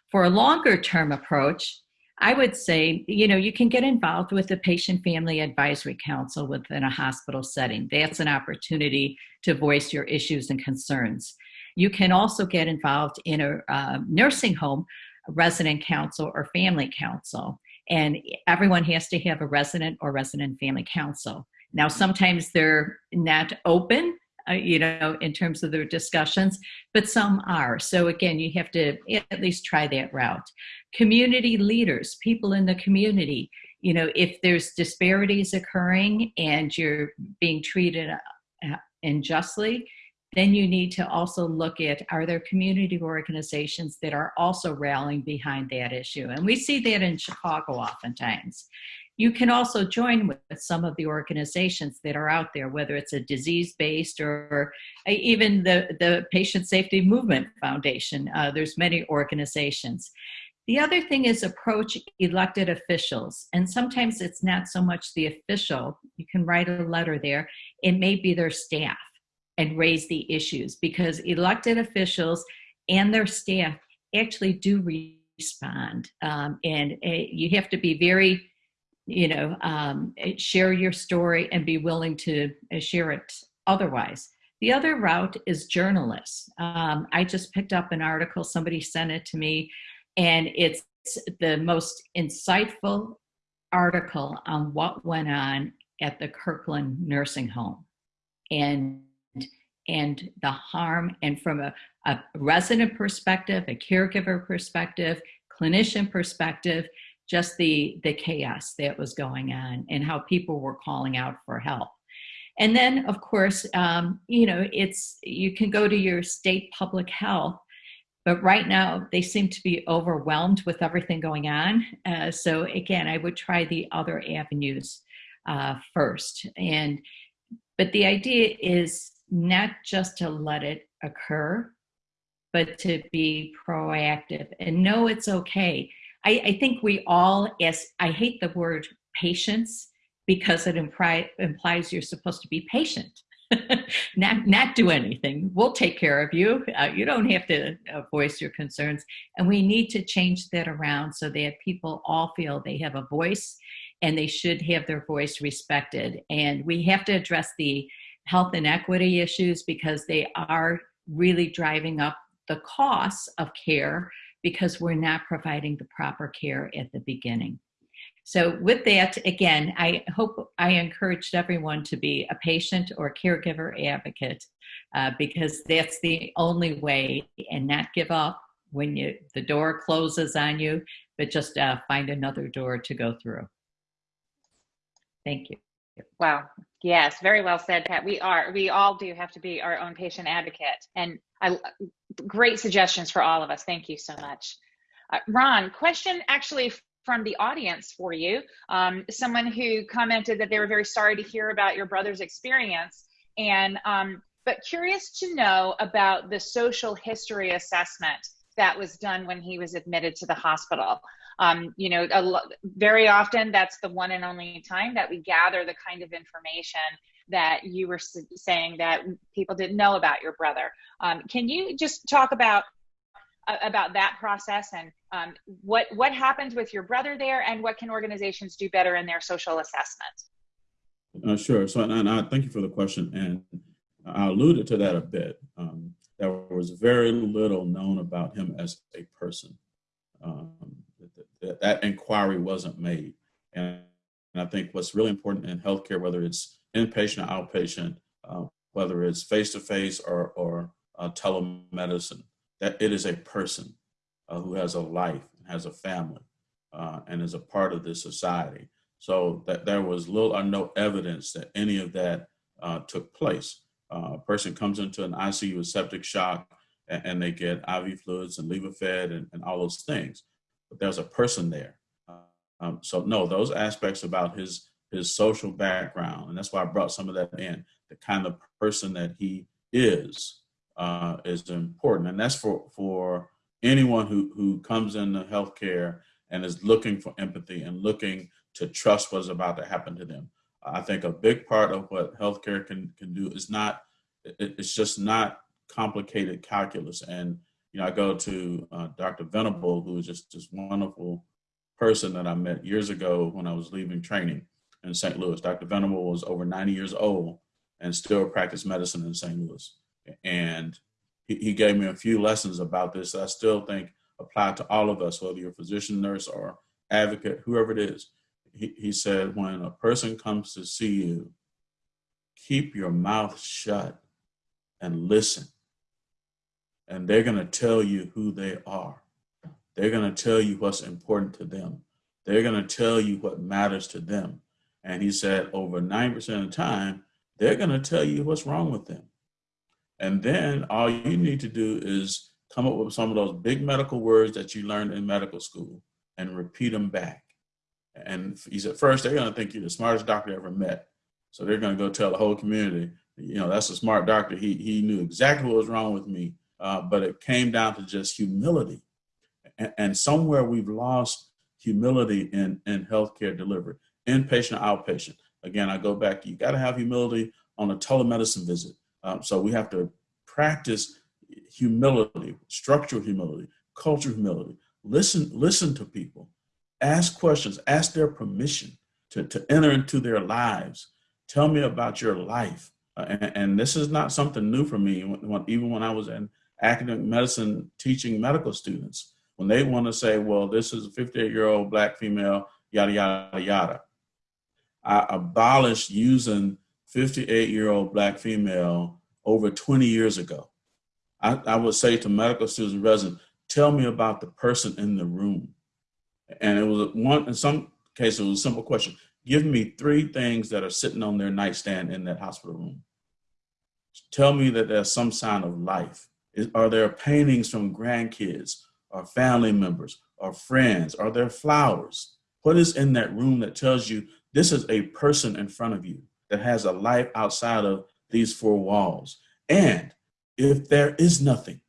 D: For a longer term approach, I would say, you know, you can get involved with the Patient Family Advisory Council within a hospital setting. That's an opportunity to voice your issues and concerns. You can also get involved in a uh, nursing home resident council or family council. And everyone has to have a resident or resident family council. Now, sometimes they're not open uh, you know, in terms of their discussions, but some are. So again, you have to at least try that route. Community leaders, people in the community, you know, if there's disparities occurring and you're being treated uh, unjustly, then you need to also look at are there community organizations that are also rallying behind that issue? And we see that in Chicago oftentimes. You can also join with some of the organizations that are out there, whether it's a disease-based or even the, the Patient Safety Movement Foundation. Uh, there's many organizations. The other thing is approach elected officials. And sometimes it's not so much the official, you can write a letter there, it may be their staff and raise the issues because elected officials and their staff actually do respond. Um, and uh, you have to be very, you know, um, share your story and be willing to uh, share it otherwise. The other route is journalists. Um, I just picked up an article, somebody sent it to me, and it's the most insightful article on what went on at the Kirkland nursing home. And and the harm and from a, a resident perspective, a caregiver perspective, clinician perspective, just the, the chaos that was going on and how people were calling out for help. And then, of course, um, you know, it's you can go to your state public health, but right now they seem to be overwhelmed with everything going on. Uh, so again, I would try the other avenues uh, first. And but the idea is not just to let it occur, but to be proactive and know it's okay. I, I think we all, as I hate the word patience because it impri- implies you're supposed to be patient. [LAUGHS] not not do anything. We'll take care of you. Uh, you don't have to uh, voice your concerns. And we need to change that around so that people all feel they have a voice and they should have their voice respected. And we have to address the health inequity issues because they are really driving up the costs of care because we're not providing the proper care at the beginning. So with that, again, I hope I encouraged everyone to be a patient or caregiver advocate uh, because that's the only way and not give up when you the door closes on you, but just uh, find another door to go through. Thank you.
A: Wow. Yes, very well said, Pat. We are, we all do have to be our own patient advocate. And I, great suggestions for all of us. Thank you so much. Uh, Ron, question actually from the audience for you. Um, someone who commented that they were very sorry to hear about your brother's experience. And, um, but curious to know about the social history assessment that was done when he was admitted to the hospital. Um, you know, very often that's the one and only time that we gather the kind of information that you were saying that people didn't know about your brother. Um, can you just talk about uh, about that process and um, what what happened with your brother there, and what can organizations do better in their social assessment?
B: Uh, sure. So, and, I thank you for the question, and I alluded to that a bit. Um, there was very little known about him as a person. Um, that, that inquiry wasn't made. And, and, I think what's really important in healthcare, whether it's inpatient or outpatient, uh, whether it's face-to-face or, or uh, telemedicine, that it is a person uh, who has a life, has a family, uh, and is a part of this society. So that there was little or no evidence that any of that uh, took place. A person comes into an ICU with septic shock and, and they get IV fluids and Levophed and, and all those things but there's a person there. Um, so no, those aspects about his his social background, and that's why I brought some of that in. The kind of person that he is uh, is important, and that's for for anyone who who comes into healthcare and is looking for empathy and looking to trust what's about to happen to them. I think a big part of what healthcare can can do is not it, it's just not complicated calculus and you know, I go to uh, Dr. Venable, who is just this wonderful person that I met years ago when I was leaving training in St. Louis. Dr. Venable was over 90 years old and still practiced medicine in St. Louis. And he, he gave me a few lessons about this that I still think apply to all of us, whether you're a physician, nurse, or advocate, whoever it is. He, he said, when a person comes to see you, keep your mouth shut and listen and they're going to tell you who they are. They're going to tell you what's important to them. They're going to tell you what matters to them. And he said over 90% of the time, they're going to tell you what's wrong with them. And then all you need to do is come up with some of those big medical words that you learned in medical school and repeat them back. And he said, first, they're going to think you're the smartest doctor ever met. So they're going to go tell the whole community, you know, that's a smart doctor. He, he knew exactly what was wrong with me. Uh, but it came down to just humility. And, and somewhere we've lost humility in, in healthcare delivery, inpatient, or outpatient. Again, I go back, you got to have humility on a telemedicine visit. Um, so we have to practice humility, structural humility, cultural humility. Listen, listen to people, ask questions, ask their permission to, to enter into their lives. Tell me about your life. Uh, and, and, this is not something new for me. When, when, even when I was in academic medicine teaching medical students, when they want to say, well, this is a 58 year old black female, yada, yada, yada. I abolished using 58 year old black female over 20 years ago. I, I would say to medical students and residents, tell me about the person in the room. And it was one, in some cases, it was a simple question. Give me three things that are sitting on their nightstand in that hospital room. Tell me that there's some sign of life. Is, are there paintings from grandkids or family members or friends? Are there flowers? What is in that room that tells you this is a person in front of you that has a life outside of these four walls? And if there is nothing,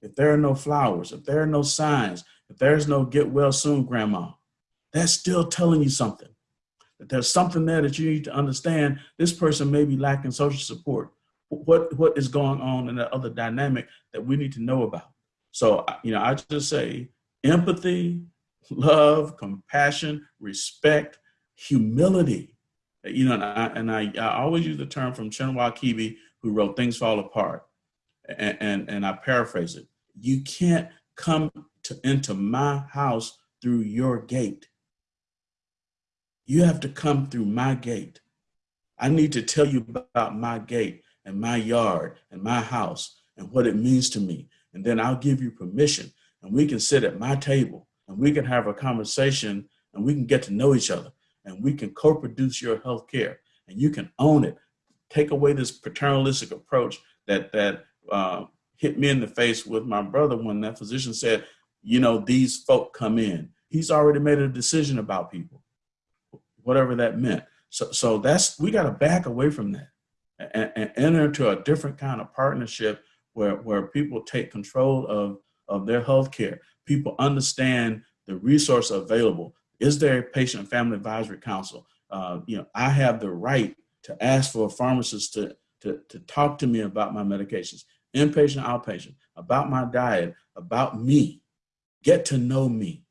B: if there are no flowers, if there are no signs, if there's no get well soon, grandma, that's still telling you something. That there's something there that you need to understand. This person may be lacking social support. What, what is going on in that other dynamic that we need to know about? So, you know, I just say empathy, love, compassion, respect, humility. You know, and I, and I, I always use the term from Chinua who wrote Things Fall Apart and, and, and I paraphrase it. You can't come to, into my house through your gate. You have to come through my gate. I need to tell you about my gate and my yard and my house and what it means to me. And then I'll give you permission and we can sit at my table and we can have a conversation and we can get to know each other and we can co-produce your health care and you can own it. Take away this paternalistic approach that, that uh, hit me in the face with my brother when that physician said, you know, these folk come in. He's already made a decision about people, whatever that meant. So, so that's, we got to back away from that and, and, enter into a different kind of partnership where, where people take control of, of their health care. People understand the resource available. Is there a patient family advisory council? Uh, you know, I have the right to ask for a pharmacist to, to, to talk to me about my medications inpatient, outpatient, about my diet, about me, get to know me,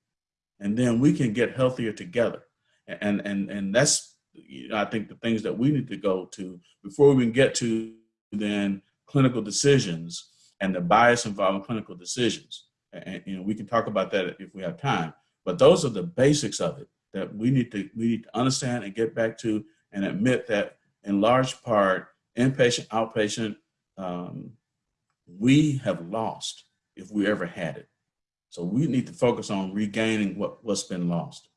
B: and then we can get healthier together. And and and that's you know, I think the things that we need to go to before we can get to then clinical decisions and the bias involved in clinical decisions. And you know we can talk about that if we have time. But those are the basics of it that we need to we need to understand and get back to and admit that in large part inpatient outpatient um, we have lost if we ever had it. So we need to focus on regaining what, what's been lost.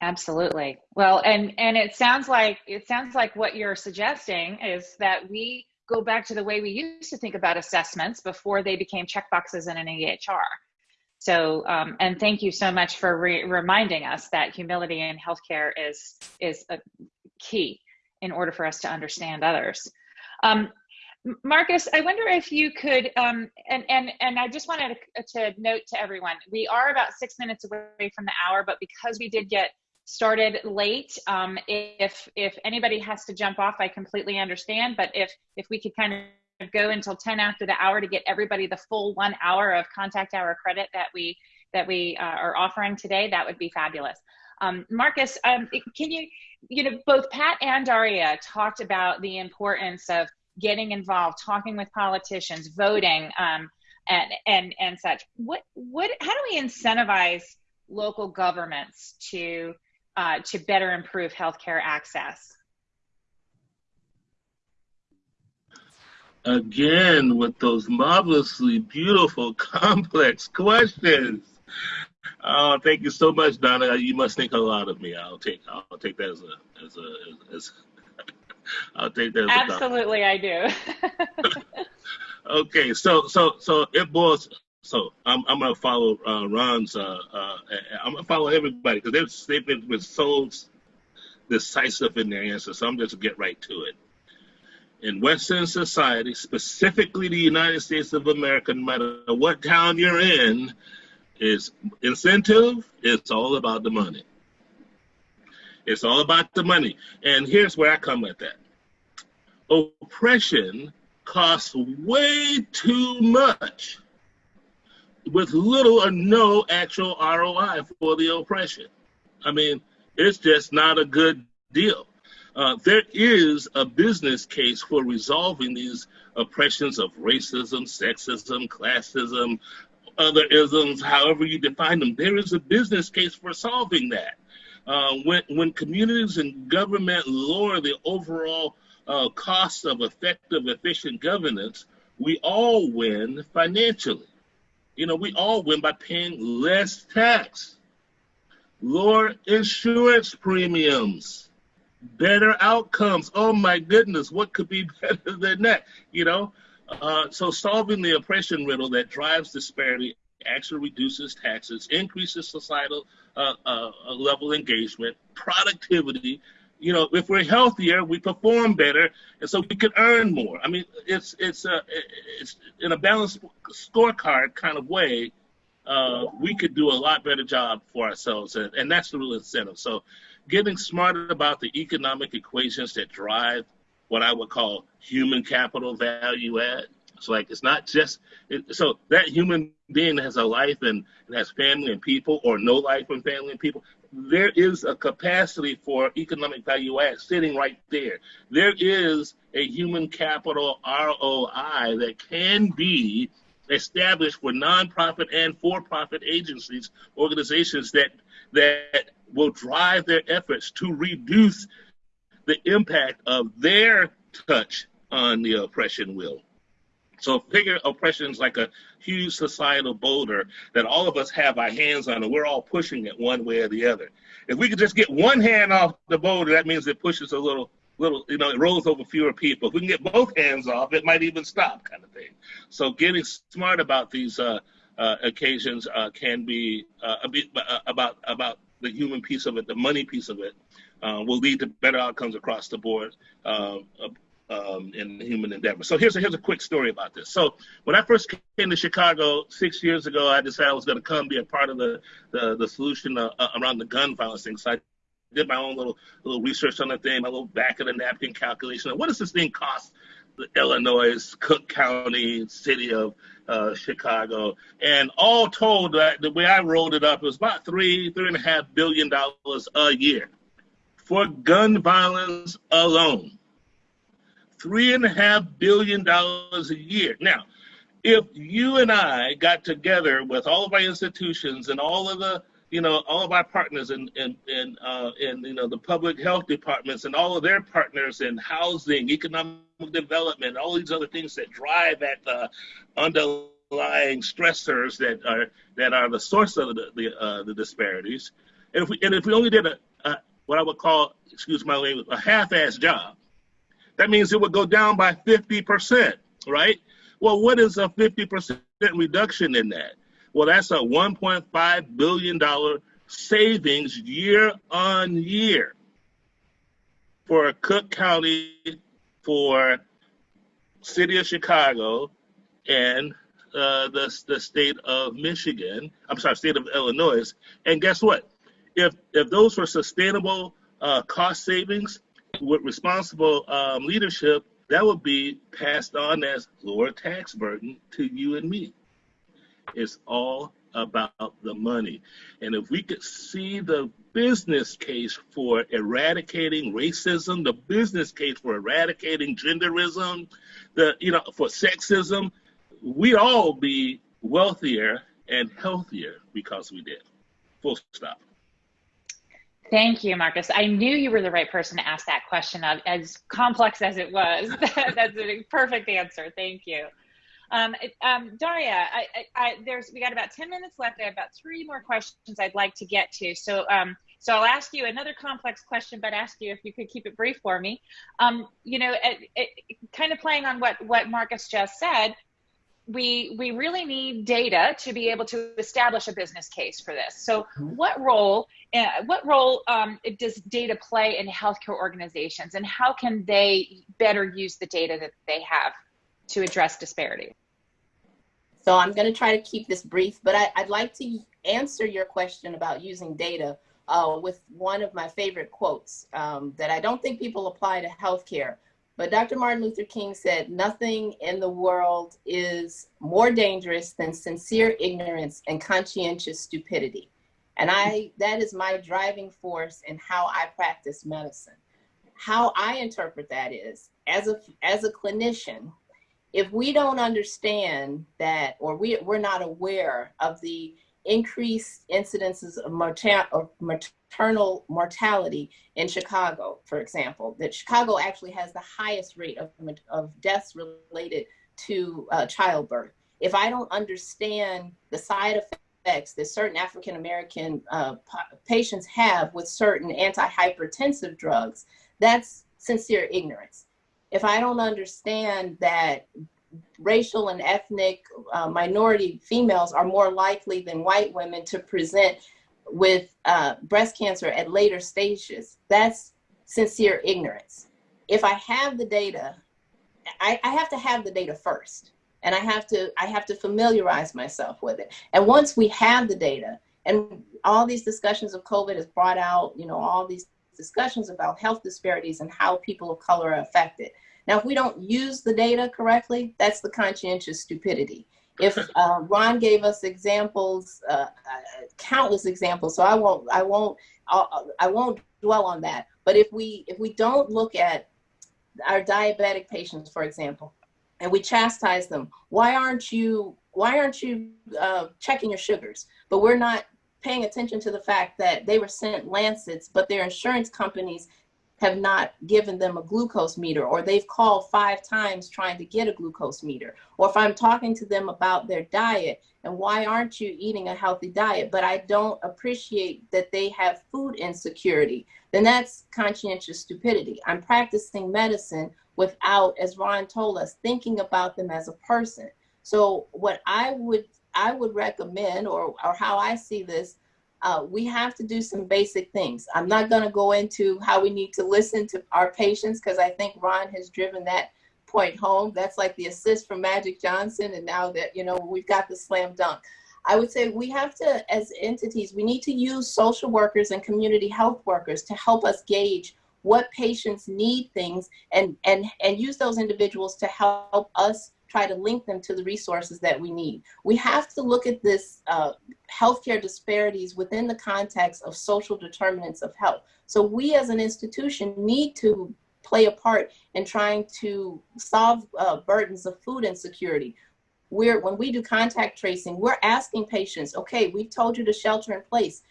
A: Absolutely. Well, and and it sounds like it sounds like what you're suggesting is that we go back to the way we used to think about assessments before they became checkboxes in an EHR. So, um, and thank you so much for re reminding us that humility in healthcare is is a key in order for us to understand others. Um, Marcus, I wonder if you could, um, and, and, and I just wanted to, to, note to everyone, we are about six minutes away from the hour, but because we did get started late, um, if, if anybody has to jump off, I completely understand, but if, if we could kind of go until 10 after the hour to get everybody the full one hour of contact hour credit that we, that we uh, are offering today, that would be fabulous. Um, Marcus, um, can you, you know, both Pat and Daria talked about the importance of getting involved, talking with politicians, voting, um, and and and such. What what? How do we incentivize local governments to uh, to better improve healthcare access?
C: Again, with those marvelously beautiful, [LAUGHS] complex questions. Oh, thank you so much, Donna. You must think a lot of me. I'll take I'll take that as a as a as [LAUGHS] I'll take that.
A: Absolutely, I do. [LAUGHS]
C: okay, so so so it boils. So I'm I'm gonna follow uh, Ron's. Uh, uh, I'm gonna follow everybody because they've they've been, so decisive in their answers. So I'm just gonna get right to it. In Western society, specifically the United States of America, no matter what town you're in, is incentive. It's all about the money. It's all about the money. And here's where I come with that. Oppression costs way too much with little or no actual ROI for the oppression. I mean, it's just not a good deal. Uh, there is a business case for resolving these oppressions of racism, sexism, classism, other isms, however you define them. There is a business case for solving that. Uh, when, when communities and government lower the overall uh, cost of effective, efficient governance, we all win financially. You know, we all win by paying less tax, lower insurance premiums, better outcomes. Oh my goodness, what could be [LAUGHS] better than that? You know, uh, so solving the oppression riddle that drives disparity actually reduces taxes, increases societal uh, uh, level engagement, productivity. You know, if we're healthier, we perform better, and so we can earn more. I mean, it's it's a uh, it's in a balanced scorecard kind of way. Uh, we could do a lot better job for ourselves, and, and that's the real incentive. So, getting smarter about the economic equations that drive what I would call human capital value add it's like it's not just it, so that human being has a life and, and has family and people, or no life and family and people. There is a capacity for economic value add sitting right there. There is a human capital ROI that can be established for nonprofit and for-profit agencies, organizations that that will drive their efforts to reduce the impact of their touch on the oppression will. So figure oppression is like a huge societal boulder that all of us have our hands on, and we're all pushing it one way or the other. If we could just get one hand off the boulder, that means it pushes a little, little, you know, it rolls over fewer people. If we can get both hands off, it might even stop, kind of thing. So getting smart about these uh, occasions uh, can be uh, a bit, uh, about about the human piece of it, the money piece of it, uh, will lead to better outcomes across the board. Uh, um, in human endeavor. So here's a, here's a quick story about this. So when I first came to Chicago six years ago, I decided I was going to come be a part of the the, the solution uh, uh, around the gun violence thing. So I did my own little little research on the thing, my little back of the napkin calculation. What does this thing cost? Illinois, Cook County, city of uh, Chicago, and all told, that the way I rolled it up, it was about three, three and a half billion dollars a year for gun violence alone three and a half billion dollars a year. Now, if you and I got together with all of our institutions and all of the, you know, all of our partners in in in, uh, in you know the public health departments and all of their partners in housing, economic development, all these other things that drive at the underlying stressors that are that are the source of the the, uh, the disparities. And if we and if we only did a, a what I would call, excuse my language, a half-ass job, that means it would go down by 50%, right? Well, what is a 50% reduction in that? Well, that's a $1.5 billion savings year on year for Cook County, for city of Chicago, and uh, the, the state of Michigan, I'm sorry, state of Illinois. And guess what? If, if those were sustainable uh, cost savings, with responsible um, leadership, that would be passed on as lower tax burden to you and me. It's all about the money. And if we could see the business case for eradicating racism, the business case for eradicating genderism, the you know for sexism, we'd all be wealthier and healthier because we did. Full stop.
A: Thank you, Marcus. I knew you were the right person to ask that question, of, as complex as it was. [LAUGHS] That's a perfect answer. Thank you. Um, um, Daria, I, I, I, there's we got about 10 minutes left. I have about three more questions I'd like to get to. So um, So I'll ask you another complex question, but ask you if you could keep it brief for me. Um, you know, it, it, kind of playing on what, what Marcus just said, we we really need data to be able to establish a business case for this. So, what role uh, what role um, does data play in healthcare organizations, and how can they better use the data that they have to address disparity?
E: So, I'm going to try to keep this brief, but I, would like to answer your question about using data uh, with one of my favorite quotes um, that I don't think people apply to healthcare but Dr. Martin Luther King said, nothing in the world is more dangerous than sincere ignorance and conscientious stupidity. And I, that is my driving force in how I practice medicine. How I interpret that is, as a, as a clinician, if we don't understand that, or we, we're not aware of the increased incidences of, morta- maternal mortality in Chicago, for example, that Chicago actually has the highest rate of, of deaths related to uh, childbirth. If I don't understand the side effects that certain African American uh, patients have with certain antihypertensive drugs, that's sincere ignorance. If I don't understand that racial and ethnic uh, minority females are more likely than white women to present with uh, breast cancer at later stages. That's sincere ignorance. If I have the data, I, I have to have the data first and I have to I have to familiarize myself with it. And once we have the data, and all these discussions of COVID has brought out, you know, all these discussions about health disparities and how people of color are affected. Now, if we don't use the data correctly, that's the conscientious stupidity. If [LAUGHS] uh, Ron gave us examples, uh, uh, countless examples, so I won't, I won't, I'll, I won't dwell on that. But if we, if we don't look at our diabetic patients, for example, and we chastise them, why aren't you, why aren't you uh, checking your sugars? But we're not paying attention to the fact that they were sent lancets, but their insurance companies have not given them a glucose meter or they've called five times trying to get a glucose meter. Or if i'm talking to them about their diet and why aren't you eating a healthy diet? But i don't appreciate that they have food insecurity. Then that's conscientious stupidity. I'm practicing medicine without as ron told us thinking about them as a person. So what i would i would recommend or, or how i see this uh, we have to do some basic things. I'm not going to go into how we need to listen to our patients because I think Ron has driven that point home. That's like the assist from Magic Johnson, and now that you know we've got the slam dunk. I would say we have to, as entities, we need to use social workers and community health workers to help us gauge what patients need things and and and use those individuals to help us try to link them to the resources that we need. We have to look at this uh, healthcare disparities within the context of social determinants of health. So we as an institution need to play a part in trying to solve uh, burdens of food insecurity. We're, when we do contact tracing, we're asking patients, okay, we've told you to shelter in place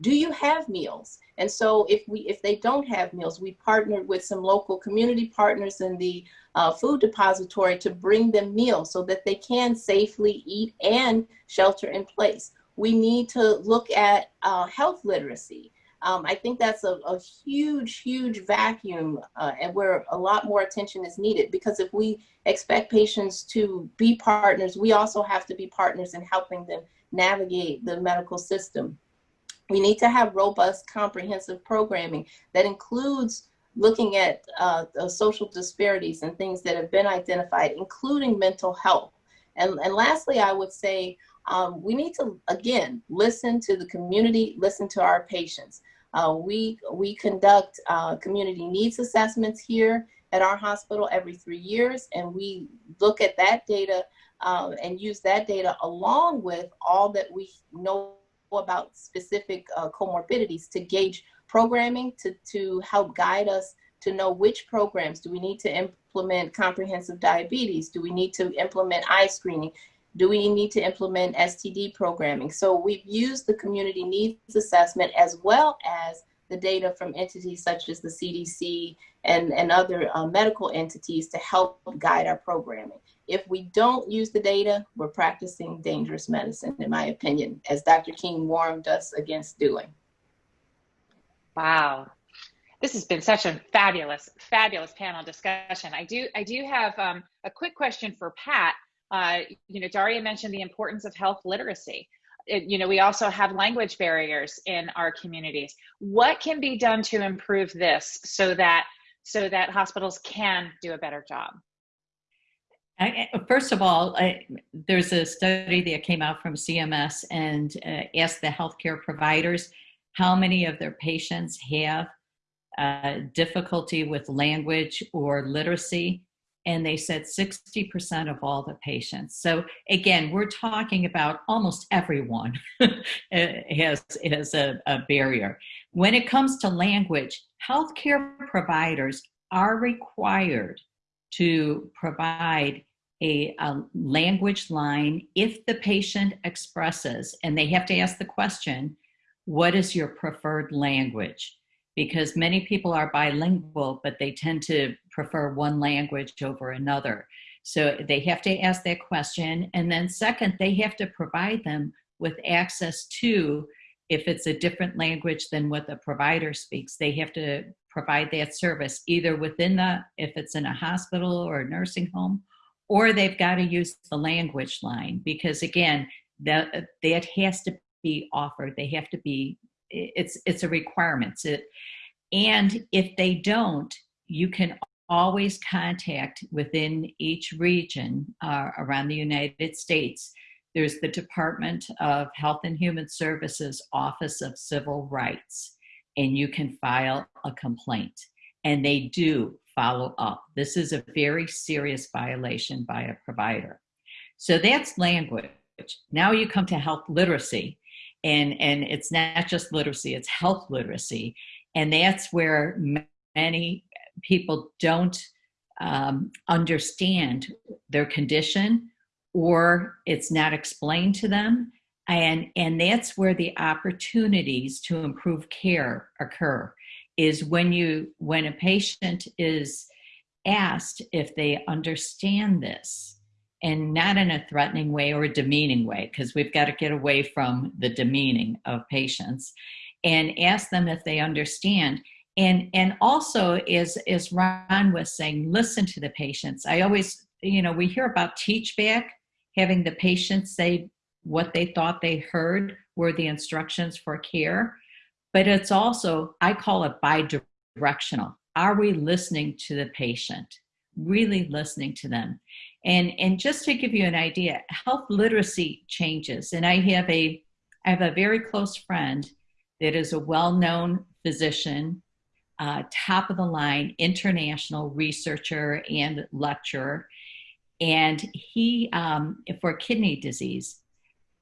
E: do you have meals? And so if we if they don't have meals, we partnered with some local community partners in the uh, food depository to bring them meals so that they can safely eat and shelter in place. We need to look at uh, health literacy. Um, I think that's a, a huge, huge vacuum uh, and where a lot more attention is needed because if we expect patients to be partners, we also have to be partners in helping them navigate the medical system. We need to have robust, comprehensive programming that includes looking at uh, social disparities and things that have been identified, including mental health. And, and lastly, I would say um, we need to, again, listen to the community, listen to our patients. Uh, we, we conduct uh, community needs assessments here at our hospital every three years, and we look at that data um, and use that data along with all that we know about specific uh, comorbidities to gauge programming to, to help guide us to know which programs do we need to implement comprehensive diabetes? Do we need to implement eye screening? Do we need to implement std programming? So we've used the community needs assessment as well as the data from entities such as the cdc and, and other uh, medical entities to help guide our programming if we don't use the data, we're practicing dangerous medicine, in my opinion, as Dr. King warned us against doing.
A: Wow. This has been such a fabulous, fabulous panel discussion. I do, I do have um, a quick question for Pat. Uh, you know, Daria mentioned the importance of health literacy. It, you know, we also have language barriers in our communities. What can be done to improve this so that so that hospitals can do a better job?
D: I, first of all, I, there's a study that came out from CMS and uh, asked the healthcare providers how many of their patients have uh, difficulty with language or literacy. And they said 60% of all the patients. So again, we're talking about almost everyone [LAUGHS] has, has a, a barrier. When it comes to language, healthcare providers are required to provide a, a, language line if the patient expresses, and they have to ask the question, what is your preferred language? Because many people are bilingual, but they tend to prefer one language over another. So they have to ask that question. And then second, they have to provide them with access to, if it's a different language than what the provider speaks, they have to provide that service either within the, if it's in a hospital or a nursing home, or they've got to use the language line because again, that that has to be offered. They have to be. It's it's a requirement. It, and if they don't, you can always contact within each region uh, around the United States. There's the Department of Health and Human Services Office of Civil Rights, and you can file a complaint. And they do follow up. This is a very serious violation by a provider. So that's language. Now you come to health literacy, and, and it's not just literacy, it's health literacy. And that's where many people don't um, understand their condition or it's not explained to them. And, and that's where the opportunities to improve care occur is when you when a patient is asked if they understand this and not in a threatening way or a demeaning way because we've got to get away from the demeaning of patients and ask them if they understand. And and also is as ron was saying listen to the patients. I always you know we hear about teach back having the patients say what they thought they heard were the instructions for care but it's also, I call it bi-directional. Are we listening to the patient? Really listening to them. And, and just to give you an idea, health literacy changes. And I have a, I have a very close friend that is a well-known physician, uh, top of the line, international researcher and lecturer. And he, um, for kidney disease,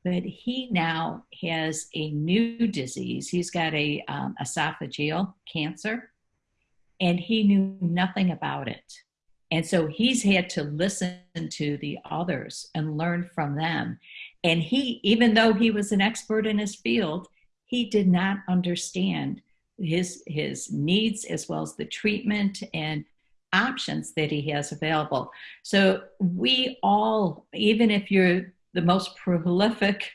D: but he now has a new disease. He's got a um, esophageal cancer, and he knew nothing about it. And so he's had to listen to the others and learn from them. And he, even though he was an expert in his field, he did not understand his his needs as well as the treatment and options that he has available. So we all, even if you're the most prolific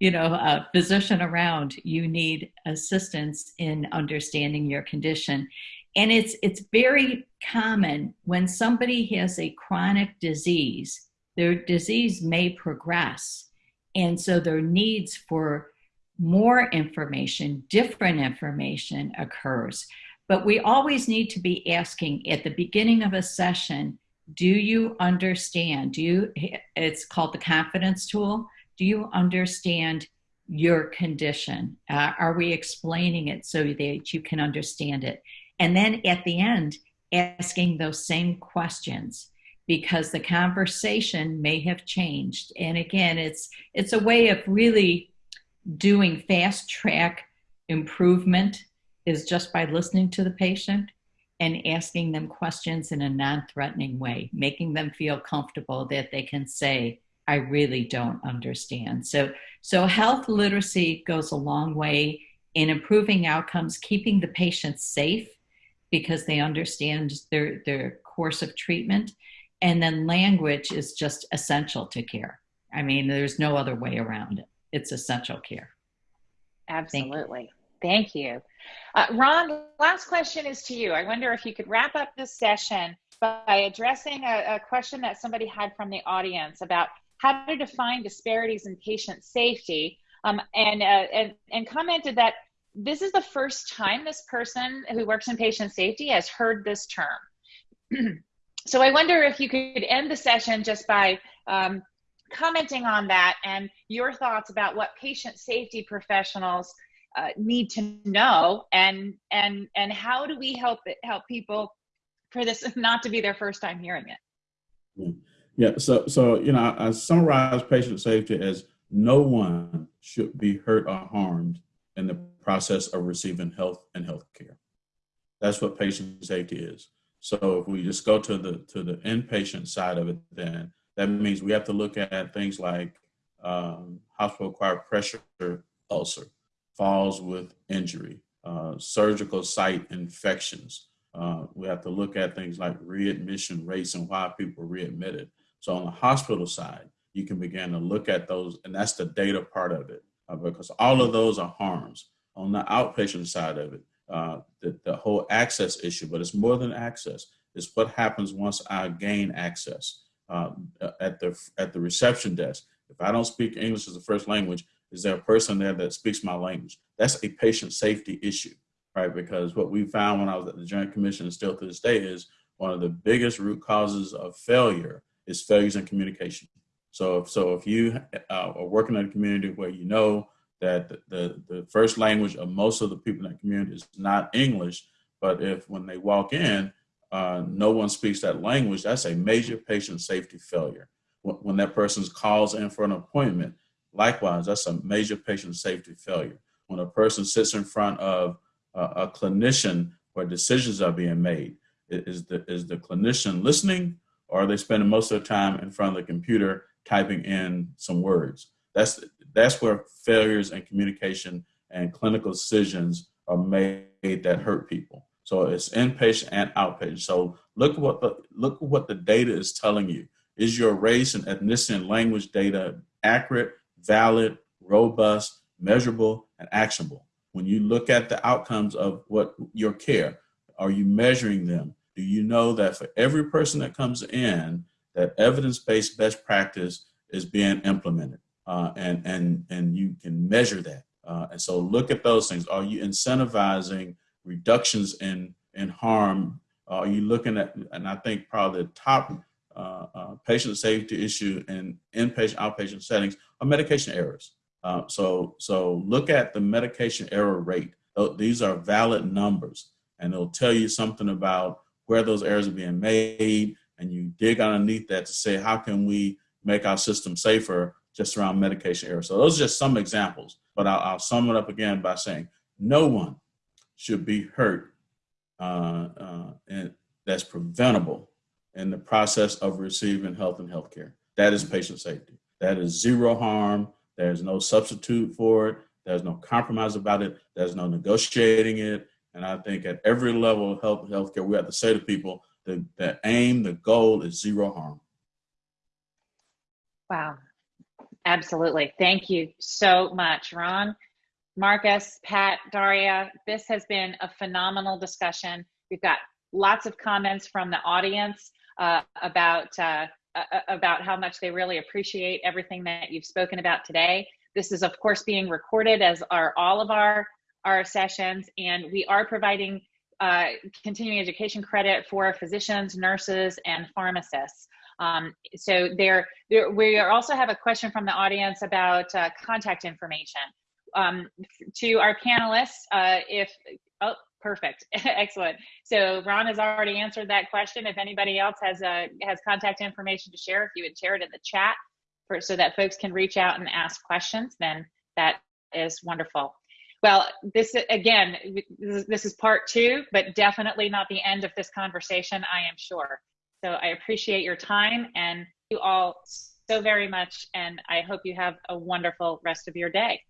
D: you know uh, physician around you need assistance in understanding your condition. And it's it's very common when somebody has a chronic disease their disease may progress. And so their needs for more information different information occurs. But we always need to be asking at the beginning of a session do you understand? Do you it's called the confidence tool. Do you understand your condition? Uh, are we explaining it so that you can understand it? And then at the end asking those same questions because the conversation may have changed. And again it's it's a way of really doing fast track improvement is just by listening to the patient and asking them questions in a non-threatening way, making them feel comfortable that they can say, I really don't understand. So, so health literacy goes a long way in improving outcomes, keeping the patients safe because they understand their, their course of treatment. And then language is just essential to care. I mean, there's no other way around it. It's essential care.
A: Absolutely. Thank you. Uh, Ron, last question is to you. I wonder if you could wrap up this session by addressing a, a question that somebody had from the audience about how to define disparities in patient safety um, and, uh, and, and commented that this is the first time this person who works in patient safety has heard this term. [CLEARS THROAT] so I wonder if you could end the session just by um, commenting on that and your thoughts about what patient safety professionals uh, need to know and and and how do we help it, help people for this [LAUGHS] not to be their first time hearing it
B: yeah so so you know i, summarize patient safety as no one should be hurt or harmed in the process of receiving health and health care. That's what patient safety is. So if we just go to the to the inpatient side of it, then that means we have to look at things like um, hospital-acquired pressure ulcer, falls with injury, uh, surgical site infections. Uh, we have to look at things like readmission rates and why people readmitted. So on the hospital side, you can begin to look at those, and that's the data part of it, uh, because all of those are harms. On the outpatient side of it, uh, the, the whole access issue, but it's more than access. It's what happens once I gain access uh, at the at the reception desk. If I don't speak English as a first language, is there a person there that speaks my language? That's a patient safety issue, right? Because what we found when I was at the Joint Commission and still to this day is one of the biggest root causes of failure is failures in communication. So if, so if you uh, are working in a community where you know that the, the, the, first language of most of the people in that community is not English, but if when they walk in, uh, no one speaks that language, that's a major patient safety failure. When, when that person calls in for an appointment, likewise, that's a major patient safety failure. When a person sits in front of a clinician where decisions are being made, is the, is the clinician listening or are they spending most of their time in front of the computer typing in some words. That's that's where failures in communication and clinical decisions are made that hurt people. So it's inpatient and outpatient. So look what the look what the data is telling you. Is your race and ethnicity and language data accurate, valid, robust, measurable, and actionable? When you look at the outcomes of what your care, are you measuring them? Do you know that for every person that comes in, that evidence-based best practice is being implemented uh, and, and, and you can measure that. Uh, and so look at those things. Are you incentivizing reductions in, in harm? Are you looking at, and I think probably the top patient safety issue in inpatient, outpatient settings are medication errors. Uh, so, so look at the medication error rate. These are valid numbers and it'll tell you something about where those errors are being made, and you dig underneath that to say, how can we make our system safer just around medication error? So those are just some examples, but I'll, I'll sum it up again by saying no one should be hurt uh, uh, and that's preventable in the process of receiving health and healthcare. That is mm-hmm. patient safety. That is zero harm. There's no substitute for it. There's no compromise about it. There's no negotiating it. And I think at every level of health healthcare, we have to say to people, the, the aim, the goal is zero harm.
A: Wow. Absolutely. Thank you so much, Ron, Marcus, Pat, Daria. This has been a phenomenal discussion. We've got lots of comments from the audience uh, about uh, uh, about how much they really appreciate everything that you've spoken about today. This is, of course, being recorded, as are all of our our sessions, and we are providing uh, continuing education credit for physicians, nurses, and pharmacists. Um, so there, there, we also have a question from the audience about uh, contact information. Um, to our panelists, uh, if, oh, perfect, [LAUGHS] excellent. So Ron has already answered that question. If anybody else has, uh, has contact information to share, if you would share it in the chat for, so that folks can reach out and ask questions, then that is wonderful. Well, this again, this is part two, but definitely not the end of this conversation, I am sure. So I appreciate your time and you all so very much, and I hope you have a wonderful rest of your day.